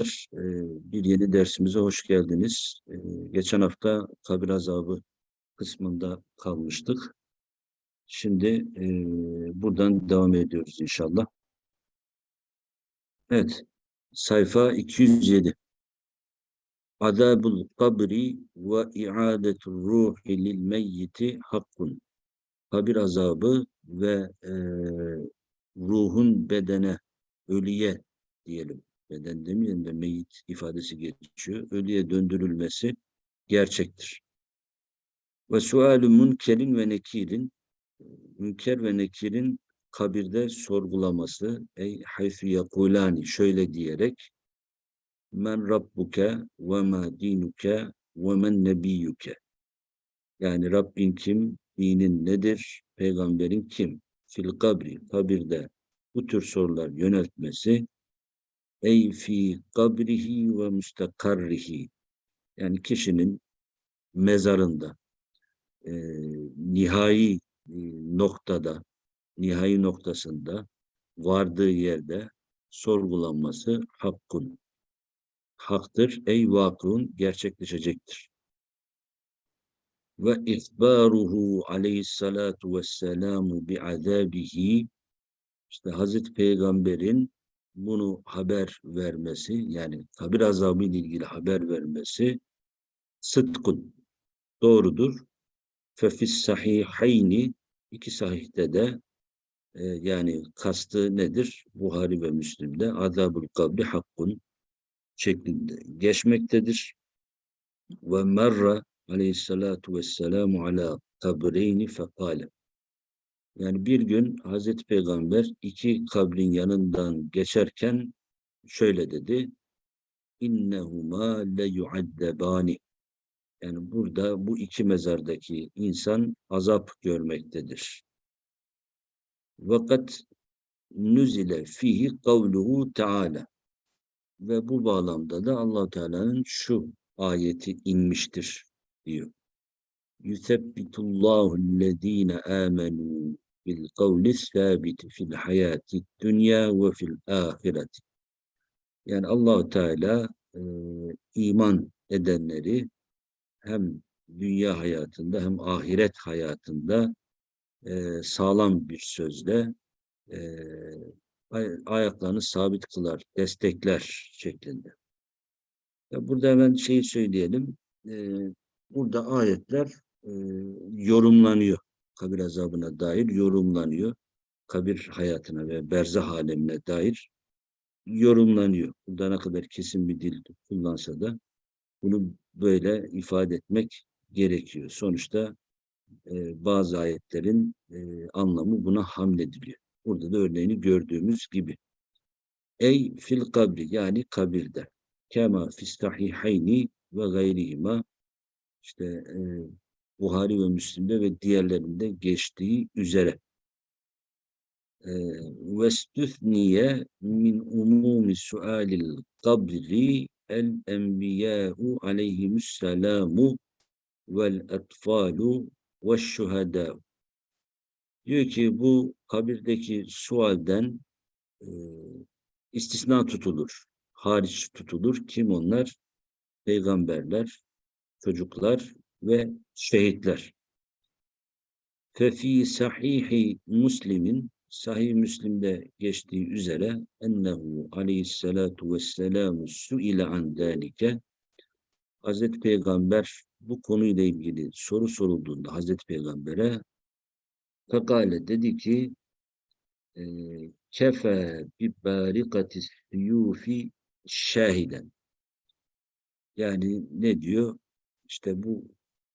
Ee, Bir yeni dersimize hoş geldiniz. Ee, Geçen hafta kabir azabı kısmında kalmıştık. Şimdi e, buradan devam ediyoruz inşallah. Evet, sayfa 207. Adabul kabri ve i'adetul ruhi lil meyyiti hakkun. Kabir azabı ve e, ruhun bedene, ölüye diyelim beden demeyelim de meyit ifadesi geçiyor. Ölüye döndürülmesi gerçektir. Ve sualü münkerin ve nekirin münker ve nekirin kabirde sorgulaması ey hayfü yakulani şöyle diyerek men rabbuke ve ma dinuke ve men nebiyyuke yani Rabbin kim, dinin nedir, peygamberin kim? Fil kabri, kabirde bu tür sorular yöneltmesi ey fi kabrihi ve müstakarrihi yani kişinin mezarında e, nihai e, noktada nihai noktasında vardığı yerde sorgulanması hakkın haktır ey vakun gerçekleşecektir. Ve ihbaruhu aleyhissalatu vesselamu bi azabihi işte Hazreti Peygamber'in bunu haber vermesi yani kabir azabı ile ilgili haber vermesi sıdkun doğrudur. Fefis sahihayni iki sahihte de e, yani kastı nedir? Buhari ve Müslim'de azabul kabri hakkun şeklinde geçmektedir. Ve merra aleyhissalatu vesselamu ala kabreyni fekale yani bir gün Hazreti Peygamber iki kabrin yanından geçerken şöyle dedi. İnnehuma le yuaddebani. Yani burada bu iki mezardaki insan azap görmektedir. Vakat nüzile fihi kavluhu teala. Ve bu bağlamda da allah Teala'nın şu ayeti inmiştir diyor. Allazine amenu bil kavli sabiti fil hayati dünya ve fil ahireti. Yani allah Teala e, iman edenleri hem dünya hayatında hem ahiret hayatında e, sağlam bir sözle e, ayaklarını sabit kılar, destekler şeklinde. Ya burada hemen şeyi söyleyelim. E, burada ayetler e, yorumlanıyor kabir azabına dair yorumlanıyor. Kabir hayatına ve berzah alemine dair yorumlanıyor. Burada ne kadar kesin bir dil kullansa da bunu böyle ifade etmek gerekiyor. Sonuçta e, bazı ayetlerin e, anlamı buna hamlediliyor. Burada da örneğini gördüğümüz gibi. Ey fil kabri yani kabirde. Kema fistahihayni ve gayrihima işte e, Buhari ve Müslim'de ve diğerlerinde geçtiği üzere. Umumi sualil kabri el enbiya'u aleyhimüsselamu vel etfalu ve şuhada. Diyor ki bu kabirdeki sualden e, istisna tutulur. Hariç tutulur. Kim onlar? Peygamberler, çocuklar ve şehitler. Fefi sahihi Müslim'in Sahih Müslim'de geçtiği üzere ennehu aleyhissalatu vesselamu suile an dalike Hazreti Peygamber bu konuyla ilgili soru sorulduğunda Hazreti Peygamber'e fekale dedi ki e, kefe bi barikatis yufi şahiden yani ne diyor? İşte bu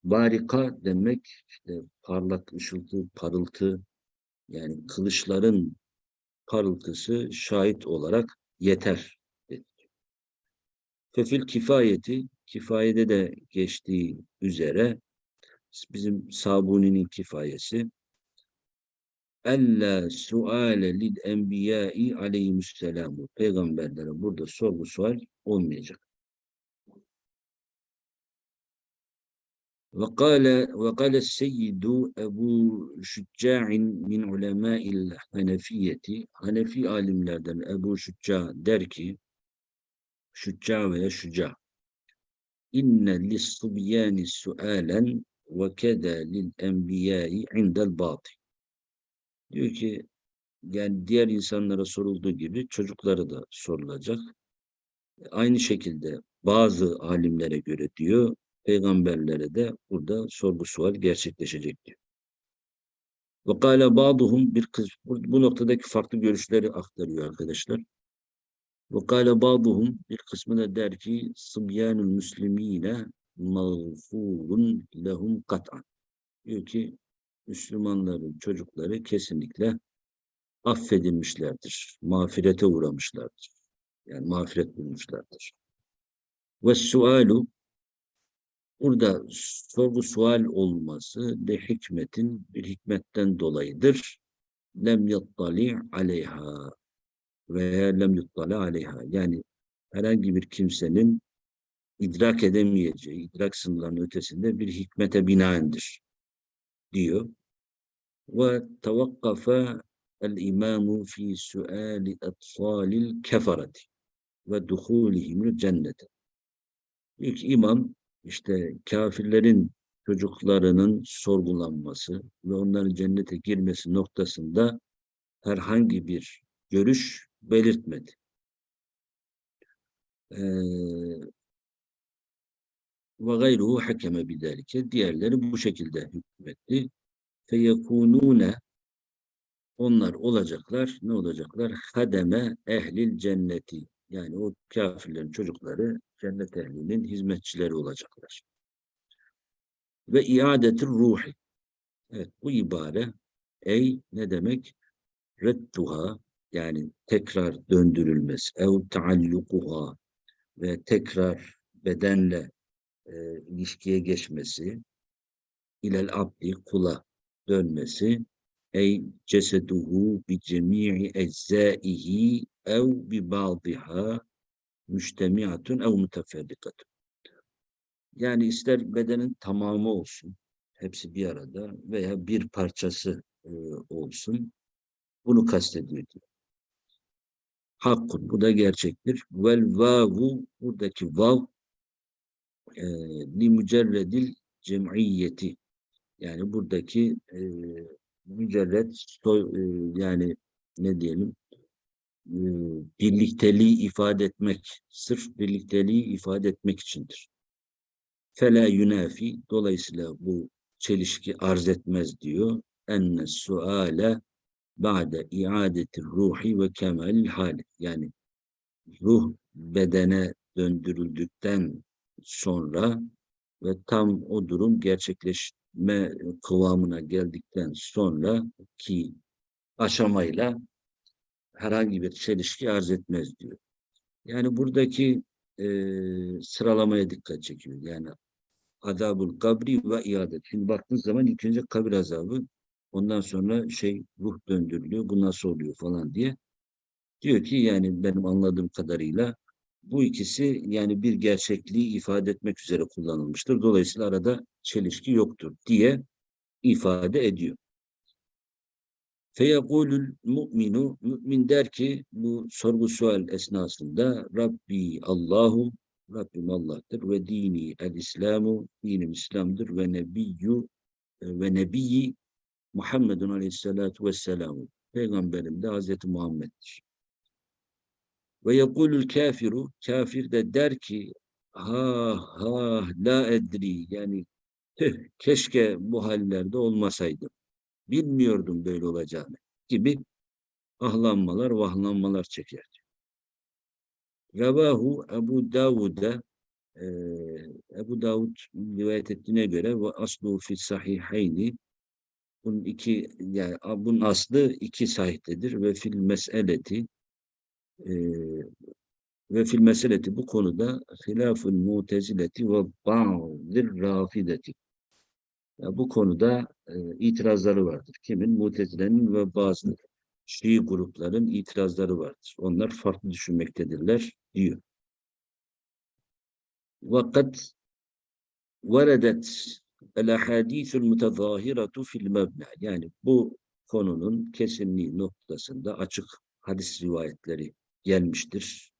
Barika demek işte parlak ışıltı, parıltı yani kılıçların parıltısı şahit olarak yeter. Fefil kifayeti, kifayede de geçtiği üzere bizim Sabuni'nin kifayesi Ella suale lil enbiyai aleyhisselam. Peygamberlere burada sorgu sual olmayacak. وقال وقال السيد Ebu Şücca'in min ulemâil Hanefiyeti Hanefi alimlerden Ebu Şücca der ki şücca veya şüca. İnne lis-subyani sualen ve keda lil enbiyai indel batı. Diyor ki yani diğer insanlara sorulduğu gibi çocukları da sorulacak. Aynı şekilde bazı alimlere göre diyor, peygamberlere de burada sorgu sual gerçekleşecek diyor. Ve kâle ba'duhum bir kız bu, noktadaki farklı görüşleri aktarıyor arkadaşlar. Ve kâle ba'duhum bir kısmı da der ki sıbyanul müslimine mağfurun lehum kat'an. Diyor ki Müslümanların çocukları kesinlikle affedilmişlerdir. Mağfirete uğramışlardır. Yani mağfiret bulmuşlardır. Ve sualu burada sorgu sual olması de hikmetin bir hikmetten dolayıdır. Lem yattali aleyha veya lem yuttali aleyha. Yani herhangi bir kimsenin idrak edemeyeceği, idrak sınırlarının ötesinde bir hikmete binaendir diyor. Ve tevakkafe el-imamu fi suali etfalil keferati ve duhulihimül cennete. İlk imam işte kafirlerin çocuklarının sorgulanması ve onların cennete girmesi noktasında herhangi bir görüş belirtmedi. Ee, ve gayruhu hakeme bidelike. Diğerleri bu şekilde hükmetti. Feyekunune onlar olacaklar. Ne olacaklar? Hademe ehlil cenneti. Yani o kafirlerin çocukları cennet ehlinin hizmetçileri olacaklar. Ve iadetir ruhi. Evet bu ibare ey ne demek? Redduha yani tekrar döndürülmesi. Ev taallukuha ve tekrar bedenle e, ilişkiye geçmesi. ilel abdi kula dönmesi. Ey ceseduhu bi cemi'i eczaihi ev bi ba'diha müştemiatun ev müteferrikatun. Yani ister bedenin tamamı olsun, hepsi bir arada veya bir parçası e, olsun. Bunu kastediyor diyor. Hakkun, bu da gerçektir. Vel vavu, buradaki vav e, li mücerredil cem'iyeti. Yani buradaki e, mücerred soy, e, yani ne diyelim birlikteliği ifade etmek, sırf birlikteliği ifade etmek içindir. Fela yunafi, dolayısıyla bu çelişki arz etmez diyor. Enne suale ba'de iadeti ruhi ve kemalil hali. Yani ruh bedene döndürüldükten sonra ve tam o durum gerçekleşme kıvamına geldikten sonra ki aşamayla herhangi bir çelişki arz etmez diyor. Yani buradaki e, sıralamaya dikkat çekiyor. Yani adabul kabri ve iadet. Şimdi baktığınız zaman ilk önce kabir azabı, ondan sonra şey ruh döndürülüyor, bu nasıl oluyor falan diye. Diyor ki yani benim anladığım kadarıyla bu ikisi yani bir gerçekliği ifade etmek üzere kullanılmıştır. Dolayısıyla arada çelişki yoktur diye ifade ediyor. Feyekulül mu'minu, mümin der ki bu sorgu sual esnasında Rabbi Allahu, Rabbim Allah'tır ve dini el-İslamu, dinim İslam'dır ve nebiyyü ve nebiyyi Muhammedun aleyhissalatu vesselamu. Peygamberim de Hazreti Muhammed'dir. Ve yekulül kafiru, kafir de der ki ha ha la edri yani keşke bu hallerde olmasaydım bilmiyordum böyle olacağını. Gibi ahlanmalar, vahlanmalar çeker. Revahu Ebu Davud'a e, Ebu Davud rivayet ettiğine göre ve aslu fi sahihayni bunun iki yani bunun aslı iki sahihdedir ve fil meseleti ve fil meseleti bu konuda hilafun mutezileti ve ba'dir rafideti bu konuda e, itirazları vardır. Kimin? Mutezile'nin ve bazı Şii grupların itirazları vardır. Onlar farklı düşünmektedirler diyor. Vakat veredet el ahadithul mutezahiratu fil mebna. Yani bu konunun kesinliği noktasında açık hadis rivayetleri gelmiştir.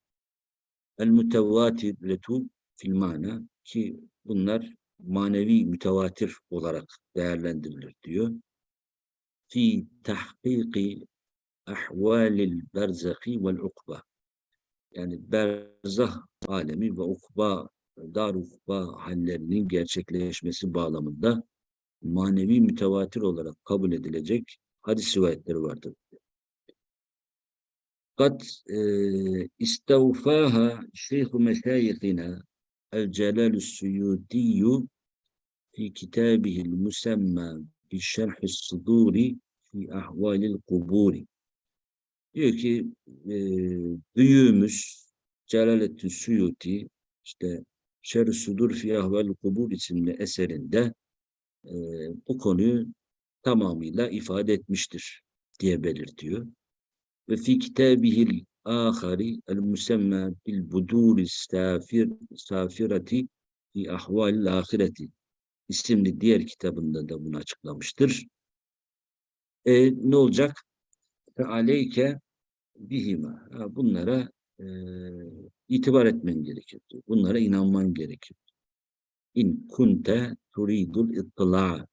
El mütevatiretu fil mana ki bunlar manevi mütevatir olarak değerlendirilir diyor. Fi tahkiki ahvalil berzahi vel ukba. Yani berzah alemi ve ukba, dar ukba hallerinin gerçekleşmesi bağlamında manevi mütevatir olarak kabul edilecek hadis rivayetleri vardır. Kat istevfaha şeyhu meşayihina El-Celalü Suyutiyyü fi kitabihil musemma bi şerhi suduri fi ahvalil kuburi. Diyor ki e, büyüğümüz Celaleddin Suyuti işte Şer-i Sudur fi ahvalil kubur isimli eserinde e, bu konuyu tamamıyla ifade etmiştir diye belirtiyor. Ve fi kitabihil musemma bil buduri safir safirati fi ahvalil ahireti isimli diğer kitabında da bunu açıklamıştır. E, ne olacak? Aleyke bihima. Bunlara e, itibar etmen gerekir. Bunlara inanman gerekir. İn kunte turidul ittila.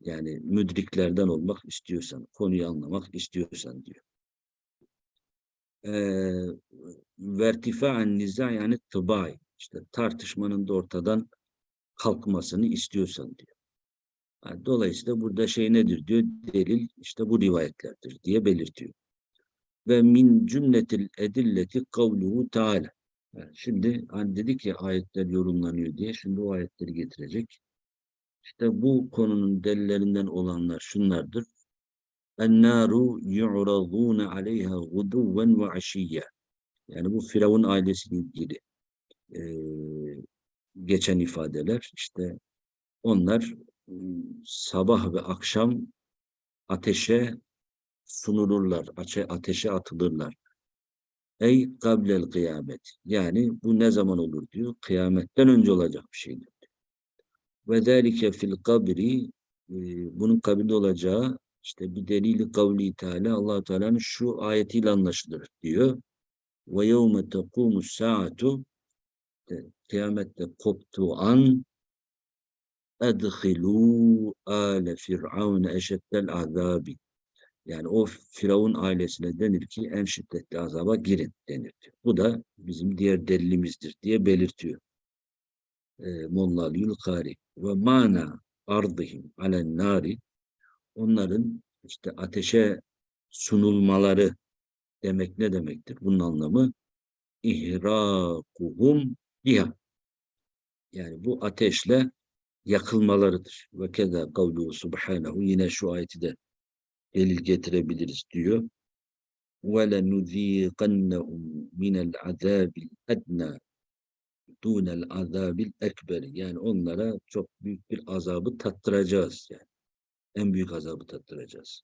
Yani müdriklerden olmak istiyorsan, konuyu anlamak istiyorsan diyor. Vertifa'en niza yani tıbay. işte tartışmanın da ortadan kalkmasını istiyorsan diyor. Yani dolayısıyla burada şey nedir diyor? Delil işte bu rivayetlerdir diye belirtiyor. Ve min cümletil edilleti kavluhu teala. Yani şimdi hani dedik ya ayetler yorumlanıyor diye şimdi o ayetleri getirecek. İşte bu konunun delillerinden olanlar şunlardır. Yu'radûne aleyha guduven ve aşiyye. Yani bu Firavun ailesiyle ilgili e, geçen ifadeler. işte onlar sabah ve akşam ateşe sunulurlar, ateşe atılırlar. Ey kablel kıyamet. Yani bu ne zaman olur diyor. Kıyametten önce olacak bir şeydir. Ve zâlike fil kabri bunun kabirde olacağı işte bir delili kavli Teala allah Teala'nın şu ayetiyle anlaşılır diyor. Ve yevme tekumu saatu kıyamette koptuğu an edhilû âle fir'avne eşeddel azabi yani o Firavun ailesine denir ki en şiddetli azaba girin denir. Bu da bizim diğer delilimizdir diye belirtiyor. Molla Yulkari ve mana ardihim alen nari onların işte ateşe sunulmaları demek ne demektir? Bunun anlamı ihrakuhum biha. Yani bu ateşle yakılmalarıdır. Ve keda kavluhu subhanahu yine şu ayeti de delil getirebiliriz diyor. وَلَنُذ۪يقَنَّهُمْ مِنَ الْعَذَابِ الْاَدْنَى دُونَ الْعَذَابِ الْاَكْبَرِ Yani onlara çok büyük bir azabı tattıracağız yani. En büyük azabı tattıracağız.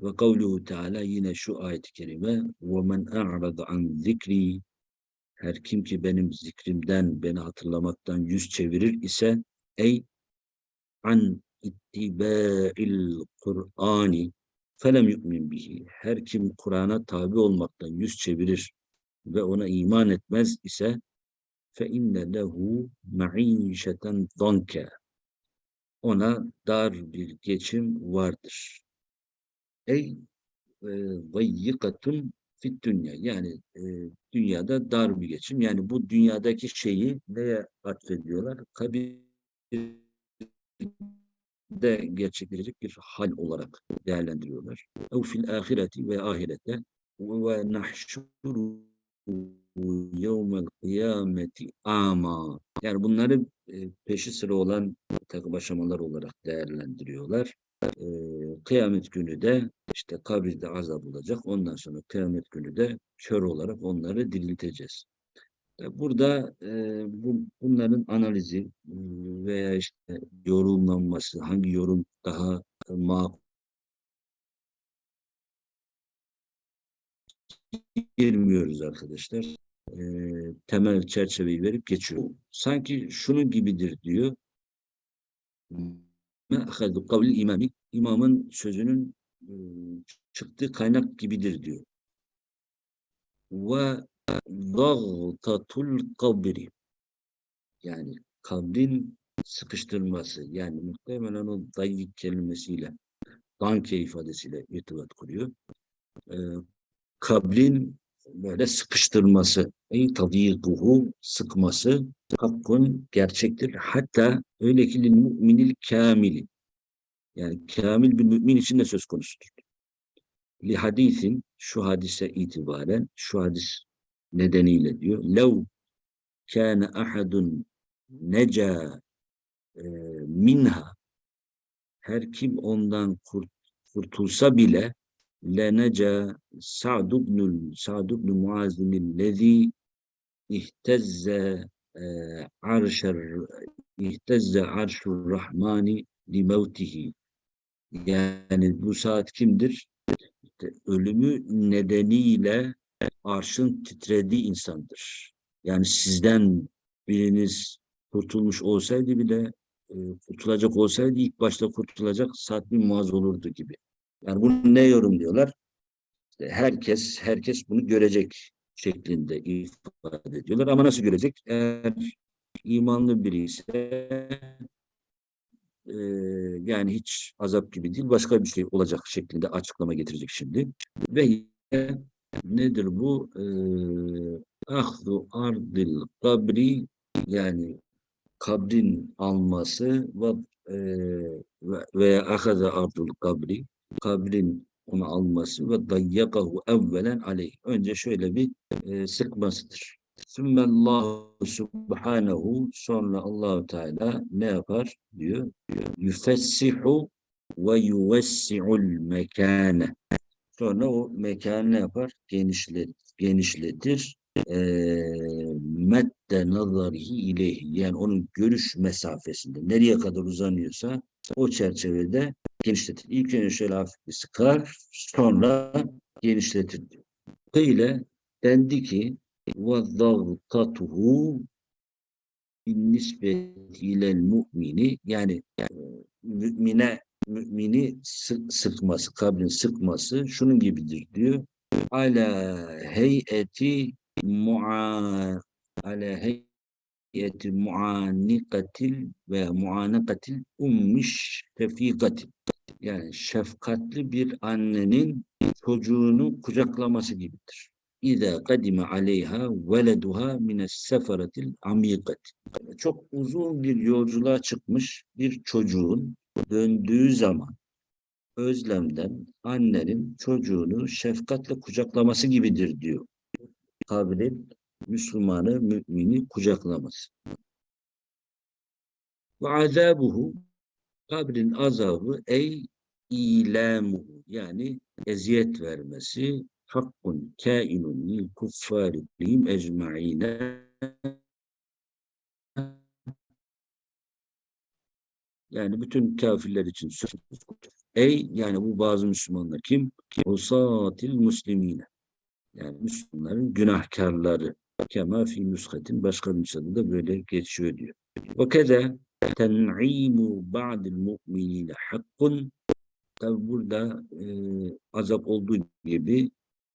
Ve kavluhu Teala yine şu ayet-i kerime وَمَنْ أَعْرَضَ عَنْ ذِكْرِي Her kim ki benim zikrimden, beni hatırlamaktan yüz çevirir ise ey an ittibâ'il Kur'ani felem yu'min bihi. Her kim Kur'an'a tabi olmaktan yüz çevirir ve ona iman etmez ise fe inne lehu ma'işeten zanke. ona dar bir geçim vardır. Ey vayyikatun fit dünya. Yani e, dünyada dar bir geçim. Yani bu dünyadaki şeyi neye atfediyorlar? Kabir de gerçekleşecek bir hal olarak değerlendiriyorlar. Ev fil ahireti ve ahirette ve nahşuru yevmel kıyameti ama yani bunları e, peşi sıra olan takım aşamalar olarak değerlendiriyorlar. E, kıyamet günü de işte kabirde azap olacak. Ondan sonra kıyamet günü de kör olarak onları dirilteceğiz. Burada e, bu, bunların analizi e, veya işte yorumlanması, hangi yorum daha makul girmiyoruz arkadaşlar. E, temel çerçeveyi verip geçiyor. Sanki şunun gibidir diyor. Kavli imami, imamın sözünün e, çıktığı kaynak gibidir diyor. Ve gagtatul kabri yani kabrin sıkıştırması yani muhtemelen o dayyik kelimesiyle danke ifadesiyle irtibat kuruyor. Ee, kabrin böyle sıkıştırması ey tadiyikuhu sıkması hakkun gerçektir. Hatta öyle ki müminil kamili yani kamil bir mümin için de söz konusudur. Li hadisin şu hadise itibaren şu hadis nedeniyle diyor. Lev kâne ahadun neca e, minha her kim ondan kurt, kurtulsa bile ibn Sa'd ibn Muaz'in lezi ihtezze e, arşer ihtezze arşur rahmani li mevtihi yani bu saat kimdir? İşte ölümü nedeniyle arşın titrediği insandır. Yani sizden biriniz kurtulmuş olsaydı bile e, kurtulacak olsaydı ilk başta kurtulacak Sa'd bin Muaz olurdu gibi. Yani bunu ne yorumluyorlar? İşte herkes herkes bunu görecek şeklinde ifade ediyorlar. Ama nasıl görecek? Eğer imanlı biri ise e, yani hiç azap gibi değil başka bir şey olacak şeklinde açıklama getirecek şimdi. Ve nedir bu? E, ahdu ardil kabri yani kabrin alması ve veya ahaza ardul kabri kabrin onu alması ve dayyakahu evvelen aleyh. Önce şöyle bir e, sıkmasıdır. Sümmellahu subhanehu sonra Allahu Teala ne yapar diyor? Yüfessihu ve yuvessi'ul mekane. Sonra o mekanı ne yapar? Genişletir. genişletir. E, medde nazarihi ileyhi. Yani onun görüş mesafesinde nereye kadar uzanıyorsa o çerçevede genişletir. İlk önce şöyle hafif bir sıkar, sonra genişletir diyor. Böyle dendi ki وَضَغْطَتُهُ بِالنِّسْبَةِ اِلَى الْمُؤْمِنِ yani e, mümine mümini sık, sıkması, kabrin sıkması şunun gibidir diyor. Ala heyeti mu'a ala heyeti muanikatil ve muanakatil ummiş tefikatil yani şefkatli bir annenin çocuğunu kucaklaması gibidir. İza kadime aleyha veleduha mines sefaratil amikat. Çok uzun bir yolculuğa çıkmış bir çocuğun döndüğü zaman özlemden annenin çocuğunu şefkatle kucaklaması gibidir diyor. Kabrin Müslümanı, mümini kucaklaması. Ve azabuhu kabrin azabı ey ilamu yani eziyet vermesi hakkun kainun lil kuffari lihim ecma'ine yani bütün kafirler için söz Ey yani bu bazı Müslümanlar kim? Usatil muslimine. Yani Müslümanların günahkarları. Kema fi nüskatin başka nüshada da böyle geçiyor diyor. Ve keze ten'imu ba'dil mu'minine hakkun Tabi burada e, azap olduğu gibi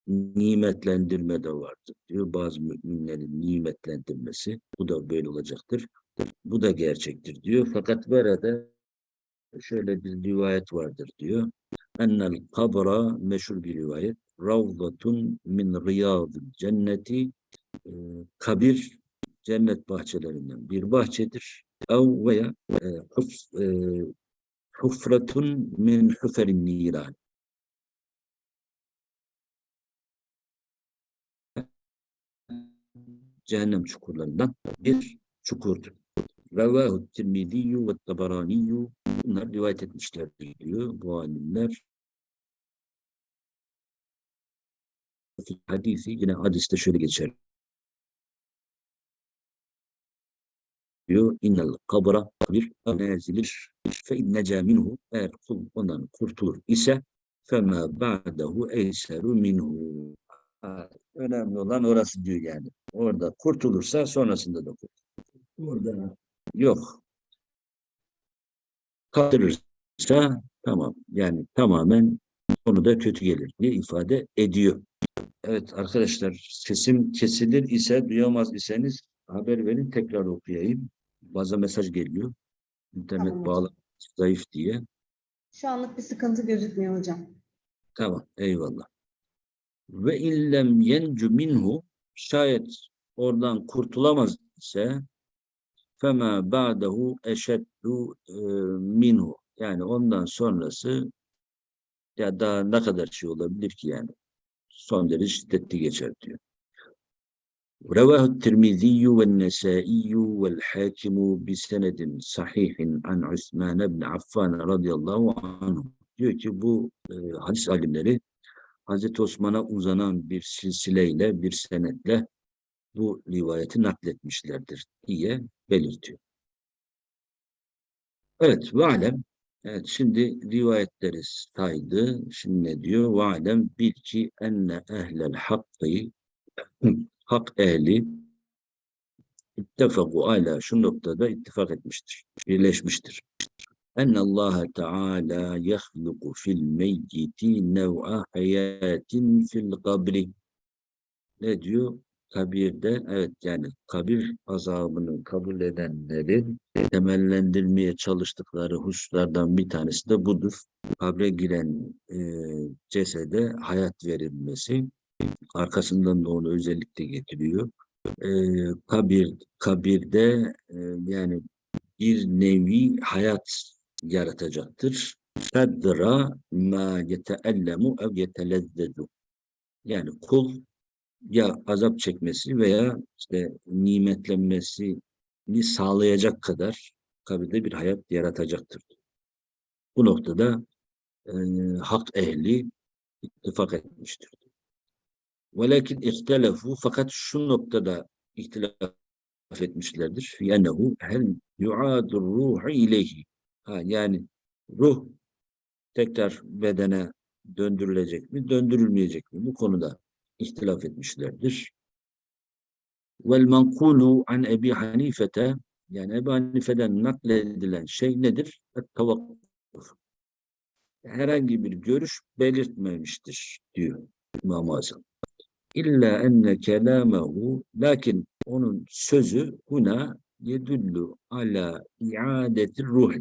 nimetlendirme de vardır diyor. Bazı müminlerin nimetlendirmesi bu da böyle olacaktır. Bu da gerçektir diyor. Fakat burada şöyle bir rivayet vardır diyor. Ennel kabra meşhur bir rivayet. Ravdatun min riyadil cenneti e, kabir cennet bahçelerinden bir bahçedir. Ev veya e, e, hufratun min huferin niran. Cehennem çukurlarından bir çukurdur. Revahu Tirmiziyyü ve Tabaraniyyü bunlar rivayet etmişlerdir diyor bu alimler. Hadisi yine hadiste şöyle geçer. Diyor. İnnel kabra bir nazilir fe inneca minhu eğer kul ondan kurtulur ise fema ba'dehu eyseru minhu önemli olan orası diyor yani. Orada kurtulursa sonrasında da kurtulur. Orada yok. Kaldırırsa tamam. Yani tamamen onu da kötü gelir diye ifade ediyor. Evet arkadaşlar sesim kesilir ise duyamaz iseniz haber verin tekrar okuyayım. Baza mesaj geliyor. İnternet Tamam bağlı zayıf diye. Şu anlık bir sıkıntı gözükmüyor hocam. Tamam eyvallah. Ve illem yencu minhu şayet oradan kurtulamaz ise fema ba'dehu eşeddu e, minhu yani ondan sonrası ya daha ne kadar şey olabilir ki yani son derece şiddetli geçer diyor. رواه الترمذي والنسائي والحاكم بسند صحيح عن عثمان بن عفان رضي الله عنه diyor ki bu e, hadis alimleri Hazreti Osman'a uzanan bir silsileyle, bir senetle bu rivayeti nakletmişlerdir diye belirtiyor. Evet, ve alem. Evet, şimdi rivayetleri saydı. Şimdi ne diyor? Ve alem bil ki enne ehlel hakkı hak ehli ittefaku ala şu noktada ittifak etmiştir, birleşmiştir. Enne Allah Teala yahluku fil meyyiti nev'a hayatin fil kabri. Ne diyor? Kabirde, evet yani kabir azabını kabul edenlerin temellendirmeye çalıştıkları hususlardan bir tanesi de budur. Kabre giren e, cesede hayat verilmesi, arkasından da onu özellikle getiriyor. E, kabir, kabirde e, yani bir nevi hayat yaratacaktır. Kadra ma yeteellemu ev yetelezzedu. Yani kul ya azap çekmesi veya işte nimetlenmesini sağlayacak kadar kabirde bir hayat yaratacaktır. Bu noktada e, hak ehli ittifak etmiştir. Velakin ihtelefu fakat şu noktada ihtilaf etmişlerdir. Fiyennehu hel yuadur ruhu ileyhi. Ha, yani ruh tekrar bedene döndürülecek mi, döndürülmeyecek mi? Bu konuda ihtilaf etmişlerdir. Vel mankulu an Ebi Hanifete yani Ebu Hanife'den nakledilen şey nedir? Tavakkuf. Herhangi bir görüş belirtmemiştir diyor İmam-ı Azam. İlla enne kelâmehu lakin onun sözü buna yedullu ala iadetir ruh.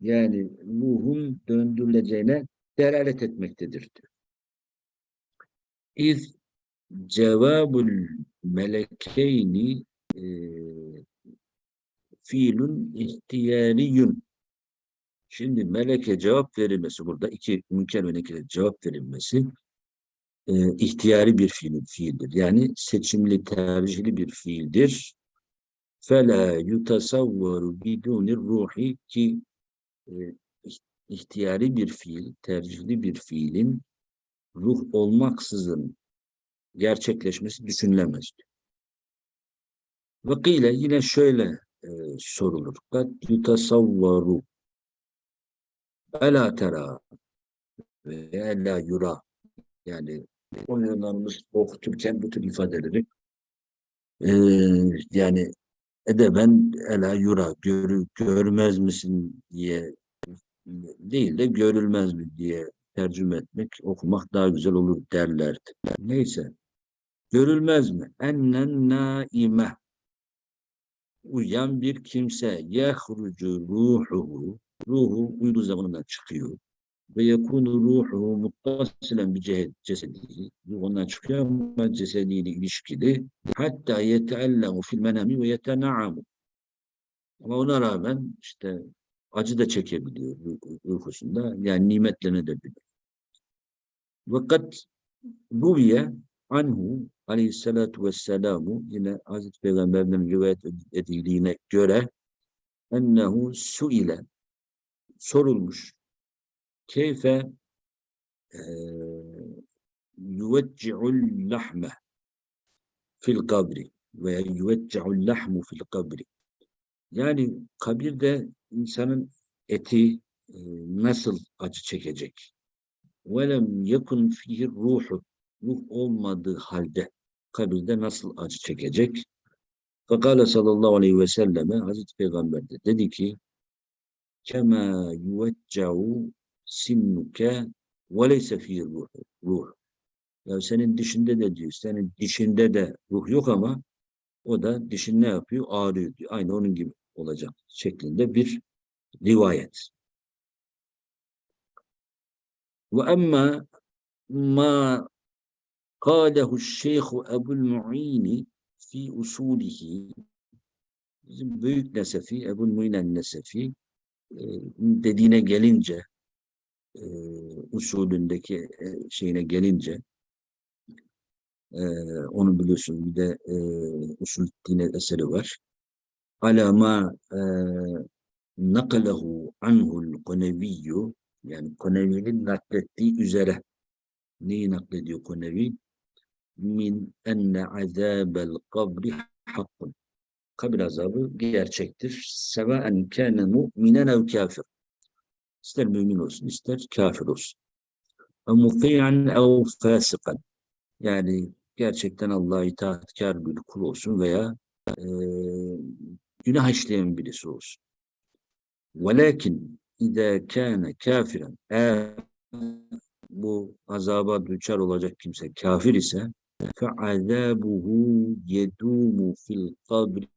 Yani ruhun döndürüleceğine delalet etmektedir diyor. İz cevabul melekeyni e, fiilun ihtiyariyun. Şimdi meleke cevap verilmesi burada iki mümkün ve nekire cevap verilmesi e, ihtiyari bir fiil, fiildir. Yani seçimli, tercihli bir fiildir. فَلَا يُتَسَوَّرُ بِدُونِ ruhi ki e, ihtiyari bir fiil, tercihli bir fiilin ruh olmaksızın gerçekleşmesi düşünülemez. Vakile yine şöyle e, sorulur. Kad yutasavvaru ela tera ve ela yura yani oyunlarımız okuturken bu tür ifadeleri e, yani edeben ela yura görü, görmez misin diye değil de görülmez mi diye tercüme etmek, okumak daha güzel olur derlerdi. Neyse. Görülmez mi? Ennen naime. Uyuyan bir kimse. Yehrucu ruhuhu. Ruhu uyku zamanından çıkıyor. Ve yekunu ruhuhu muttasilen bir cesedihi. Ruh ondan çıkıyor ama cesediyle ilişkili. Hatta yeteellemu fil menami ve yetena'amu. Ama ona rağmen işte acı da çekebiliyor uykusunda. Yani nimetlenebilir. Fakat Ruviye anhu aleyhissalatu vesselamu yine Hazreti Peygamber'den rivayet edildiğine göre ennehu suile sorulmuş keyfe yüvecci'ul lahme fil kabri veya yüvecci'ul lahmu fil kabri yani kabirde insanın eti e, nasıl acı çekecek? velem yekun fihi ruhu ruh olmadığı halde kabirde nasıl acı çekecek? Fakale sallallahu aleyhi ve selleme Hazreti Peygamber de dedi ki kema yuveccahu sinnuke ve leyse fihi ruh. ruh. Ya senin dişinde de diyor, senin dişinde de ruh yok ama o da dişin ne yapıyor? Ağrıyor diyor. Aynı onun gibi olacak şeklinde bir rivayet. Ve emma ma kâlehu şeyhu Ebul Mu'ini fi usulihi bizim büyük nesefi Ebul Mu'inen nesefi e, dediğine gelince e, usulündeki şeyine gelince e, onu biliyorsun bir de e, usul dine eseri var. Ala ma e, nakalehu anhul koneviyyü yani Konevi'nin naklettiği üzere neyi naklediyor Konevi? Min enne azabel kabri hakkun. Kabir azabı gerçektir. Sevaen kâne mu'minen ev kafir. İster mümin olsun, ister kafir olsun. Ve muti'an ev fasikan. Yani gerçekten Allah'a itaatkar bir kul olsun veya e, günah işleyen birisi olsun. Velakin İde kâne kafiren eğer bu azaba düçar olacak kimse kafir ise fe'azâbuhu yedûmu fil kabri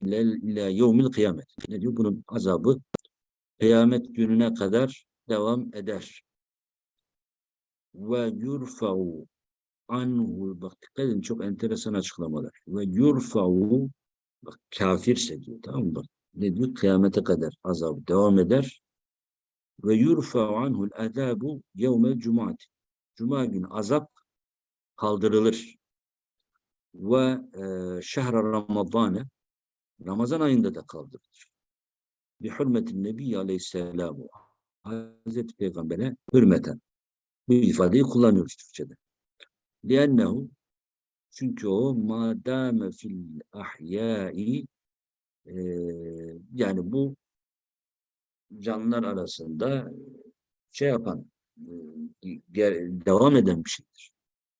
ila yevmil kıyamet. Ne diyor? Bunun azabı kıyamet gününe kadar devam eder. Ve yurfa'u anhu bak dikkat edin çok enteresan açıklamalar. Ve yurfa'u bak kafirse diyor tamam mı? Bak, ne diyor? Kıyamete kadar azabı devam eder ve yurfa anhul azabu yevmel cumat. Cuma günü azap kaldırılır. Ve e, şehre Ramazan'ı Ramazan ayında da kaldırılır. Bi hürmetin Nebi Aleyhisselamu Hazreti Peygamber'e hürmeten. Bu ifadeyi kullanıyoruz Türkçe'de. Liennehu çünkü o madame fil ahyai e, yani bu canlılar arasında şey yapan, devam eden bir şeydir.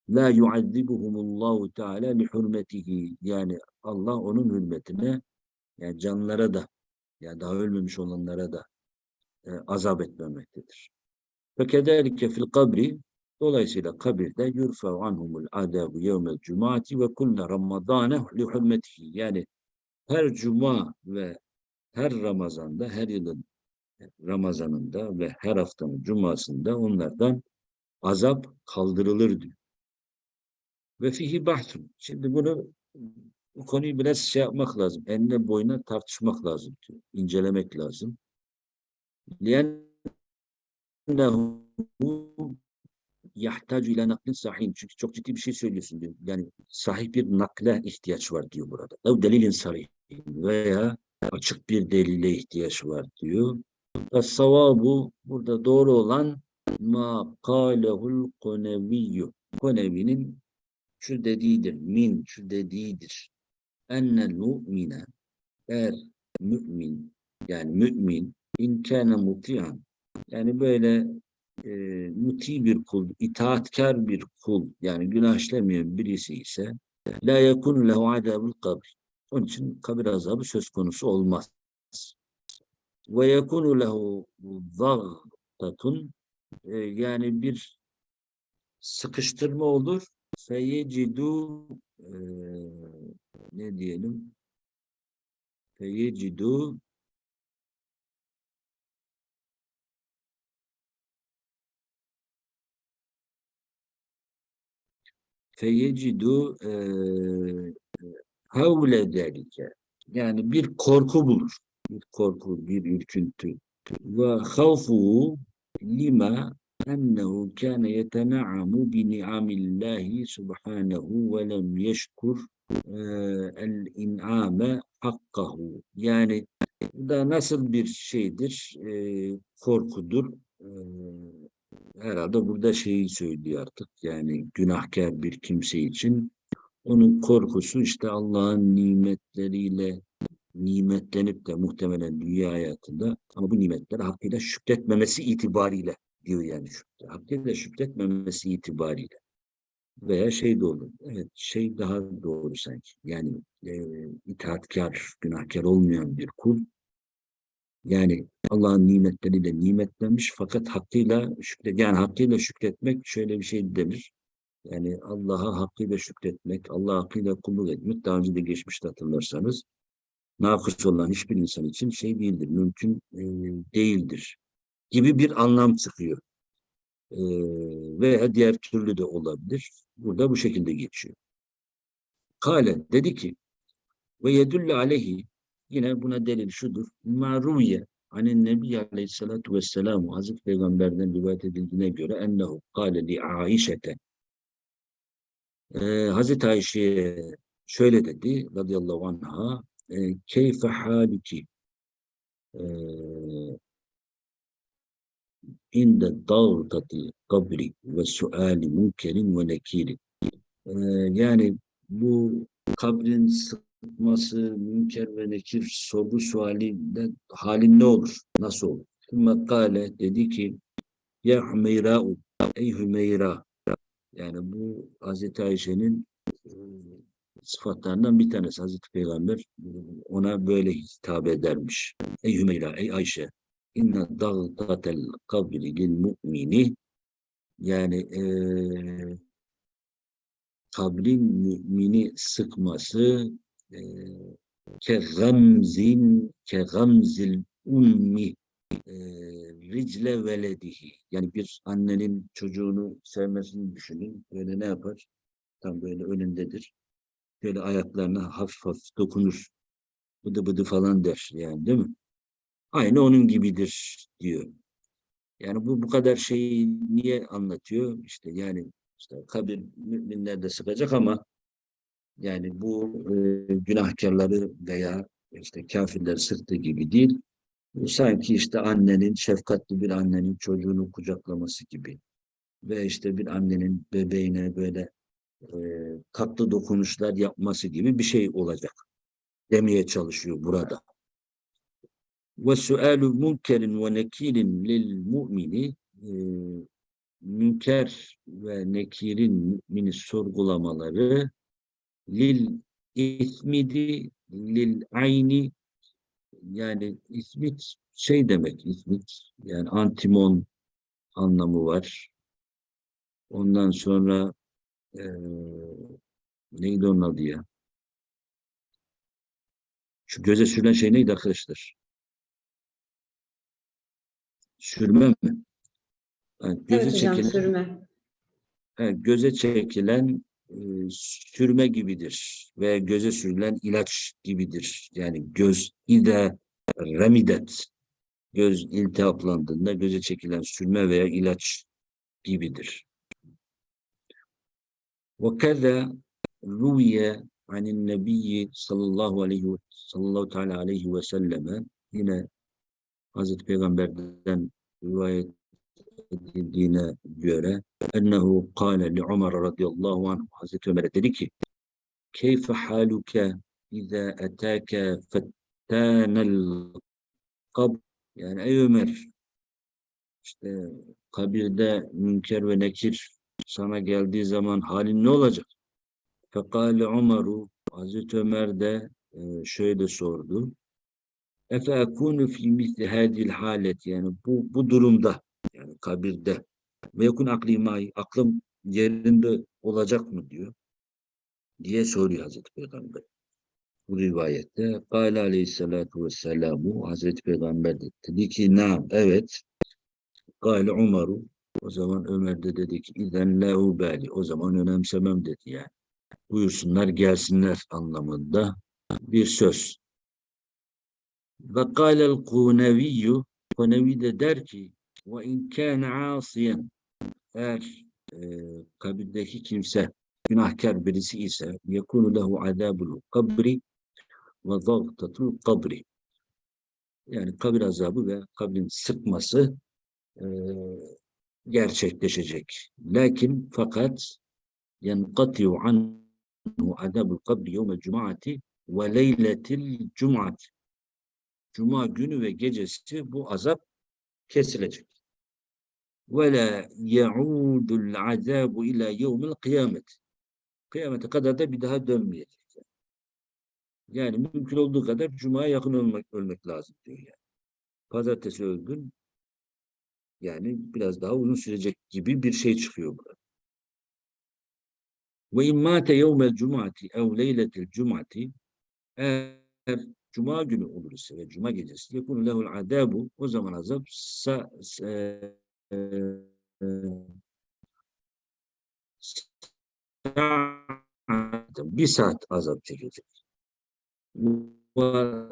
La yuazzibuhumullahu teala li hürmetihi. Yani Allah onun hürmetine yani canlılara da yani daha ölmemiş olanlara da e, azap etmemektedir. Ve fil kabri dolayısıyla kabirde yurfa anhumul adabu yevmel cumati ve kulle ramadane li. Yani her cuma ve her Ramazan'da her yılın Ramazanında ve her haftanın cumasında onlardan azap kaldırılır diyor. Ve fihi bahtun. Şimdi bunu bu konuyu biraz şey yapmak lazım. Enine boyuna tartışmak lazım diyor. İncelemek lazım. لِيَنَّهُ yahtacu ile naklin sahih. Çünkü çok ciddi bir şey söylüyorsun diyor. Yani sahih bir nakle ihtiyaç var diyor burada. Ev delilin sarih veya açık bir delile ihtiyaç var diyor. Ve savabu burada doğru olan ma kalehul koneviyyü. Konevi'nin şu dediğidir. Min şu dediğidir. Ennel mu'mine eğer mümin yani mümin in kâne muti'an yani böyle e, muti bir kul, itaatkar bir kul yani günah işlemeyen birisi ise la yekun lehu adabul kabr. Onun için kabir azabı söz konusu olmaz. Ve yekunu lehu zagtatun e, yani bir sıkıştırma olur. Feyecidu e, ne diyelim? Feyecidu feyecidu e, havle derike yani bir korku bulur bir korku, bir ürküntü. Ve havfuhu lima ennehu kâne yetena'amu bi ni'amillahi subhanehu ve lem yeşkur el in'ame hakkahu. Yani da nasıl bir şeydir? E, korkudur. E, herhalde burada şeyi söylüyor artık. Yani günahkar bir kimse için onun korkusu işte Allah'ın nimetleriyle nimetlenip de muhtemelen dünya hayatında ama bu nimetler hakkıyla şükretmemesi itibariyle diyor yani şükret. Hakkıyla şükretmemesi itibariyle. Veya şey de olur. Evet şey daha doğru sanki. Yani e, itaatkar, günahkar olmayan bir kul yani Allah'ın nimetleriyle nimetlenmiş fakat hakkıyla şükret yani hakkıyla şükretmek şöyle bir şey denir. Yani Allah'a hakkıyla şükretmek, Allah'a hakkıyla kulluk etmek daha önce de geçmişte hatırlarsanız nakıs olan hiçbir insan için şey değildir, mümkün e, değildir gibi bir anlam çıkıyor. E, veya diğer türlü de olabilir. Burada bu şekilde geçiyor. Kale dedi ki ve yedülle aleyhi yine buna delil şudur. Maruye anin nebi aleyhissalatu vesselam Hazreti Peygamber'den rivayet edildiğine göre ennehu kale li Aişete. Ee, Hazreti Ayşe'ye şöyle dedi radıyallahu anha e, keyfe haliki e, inde dağıtati kabri ve suali münkerin ve nekirin Ee, yani bu kabrin sıkması, münker ve nekir sorgu sualinde halin ne olur? Nasıl olur? Sümme dedi ki Ya Hümeyra'u Ey Hümeyra yani bu Hazreti Ayşe'nin e, sıfatlarından bir tanesi. Hazreti Peygamber ona böyle hitap edermiş. Ey Hümeyra, ey Ayşe inne dağdatel kabri lil mu'mini yani e, kabrin mümini sıkması e, ke gamzin ke gamzil ummi e, ricle veledihi. Yani bir annenin çocuğunu sevmesini düşünün. Böyle ne yapar? Tam böyle önündedir. Böyle ayaklarına hafif hafif dokunur. Bıdı bıdı falan der yani değil mi? Aynı onun gibidir diyor. Yani bu bu kadar şeyi niye anlatıyor? İşte yani işte kabir müminler de sıkacak ama yani bu e, günahkarları veya işte kafirler sıktığı gibi değil. Sanki işte annenin, şefkatli bir annenin çocuğunu kucaklaması gibi. Ve işte bir annenin bebeğine böyle e, tatlı dokunuşlar yapması gibi bir şey olacak. Demeye çalışıyor burada. Ve sualu munkerin ve nekirin lil e, münker ve nekirin mümini sorgulamaları lil ismidi lil ayni yani ismit şey demek ismit yani antimon anlamı var. Ondan sonra e, neydi onun adı ya? Şu göze sürülen şey neydi arkadaşlar? Sürme mi? Yani göze Evet çekilen, sürme. evet, göze çekilen e, sürme gibidir ve göze sürülen ilaç gibidir. Yani göz ide remidet göz iltihaplandığında göze çekilen sürme veya ilaç gibidir. وكذا روي عن النبي sallallahu aleyhi ve sallallahu teala aleyhi ve selleme yine Hazreti Peygamber'den rivayet edildiğine göre ennehu kâle li Ömer radıyallahu anh Hazreti Ömer'e dedi ki keyfe haluke izâ etâke fettânel kab yani ey Ömer işte kabirde münker ve nekir sana geldiği zaman halin ne olacak? Fekale Umaru Hazreti Ömer de e, şöyle sordu. Efe ekunu fi misli hadil halet yani bu bu durumda yani kabirde ve yakun akli mai aklım yerinde olacak mı diyor diye soruyor Hazreti Peygamber. Bu rivayette Kale aleyhissalatu vesselamu Hazreti Peygamber de dedi ki nam evet Kale Umaru o zaman Ömer de dedi ki İzen la o zaman önemsemem dedi yani. Buyursunlar gelsinler anlamında bir söz. Ve kâlel kuneviyyü Kunevi de der ki in kâne asiyen eğer e, kabirdeki kimse günahkar birisi ise lehu azabul kabri ve zagtatul kabri yani kabir azabı ve kabrin sıkması e, gerçekleşecek. Lakin fakat anhu azabul kabri yevmel cum'ati ve leyletil cum'ati Cuma günü ve gecesi bu azap kesilecek. La yaudul azabu ila yevmil kıyamet. Kıyamete kadar da bir daha dönmeyecek. Yani mümkün olduğu kadar Cuma'ya yakın ölmek, ölmek lazım diyor yani. Pazartesi öldün, yani biraz daha uzun sürecek gibi bir şey çıkıyor burada. Ve in mâte yevmel cum'ati ev leyletel cum'ati eğer cuma günü olur ise ve cuma gecesi yekun lehul adabu o zaman azap sa, sa, e, bir saat azap çekecek. Ve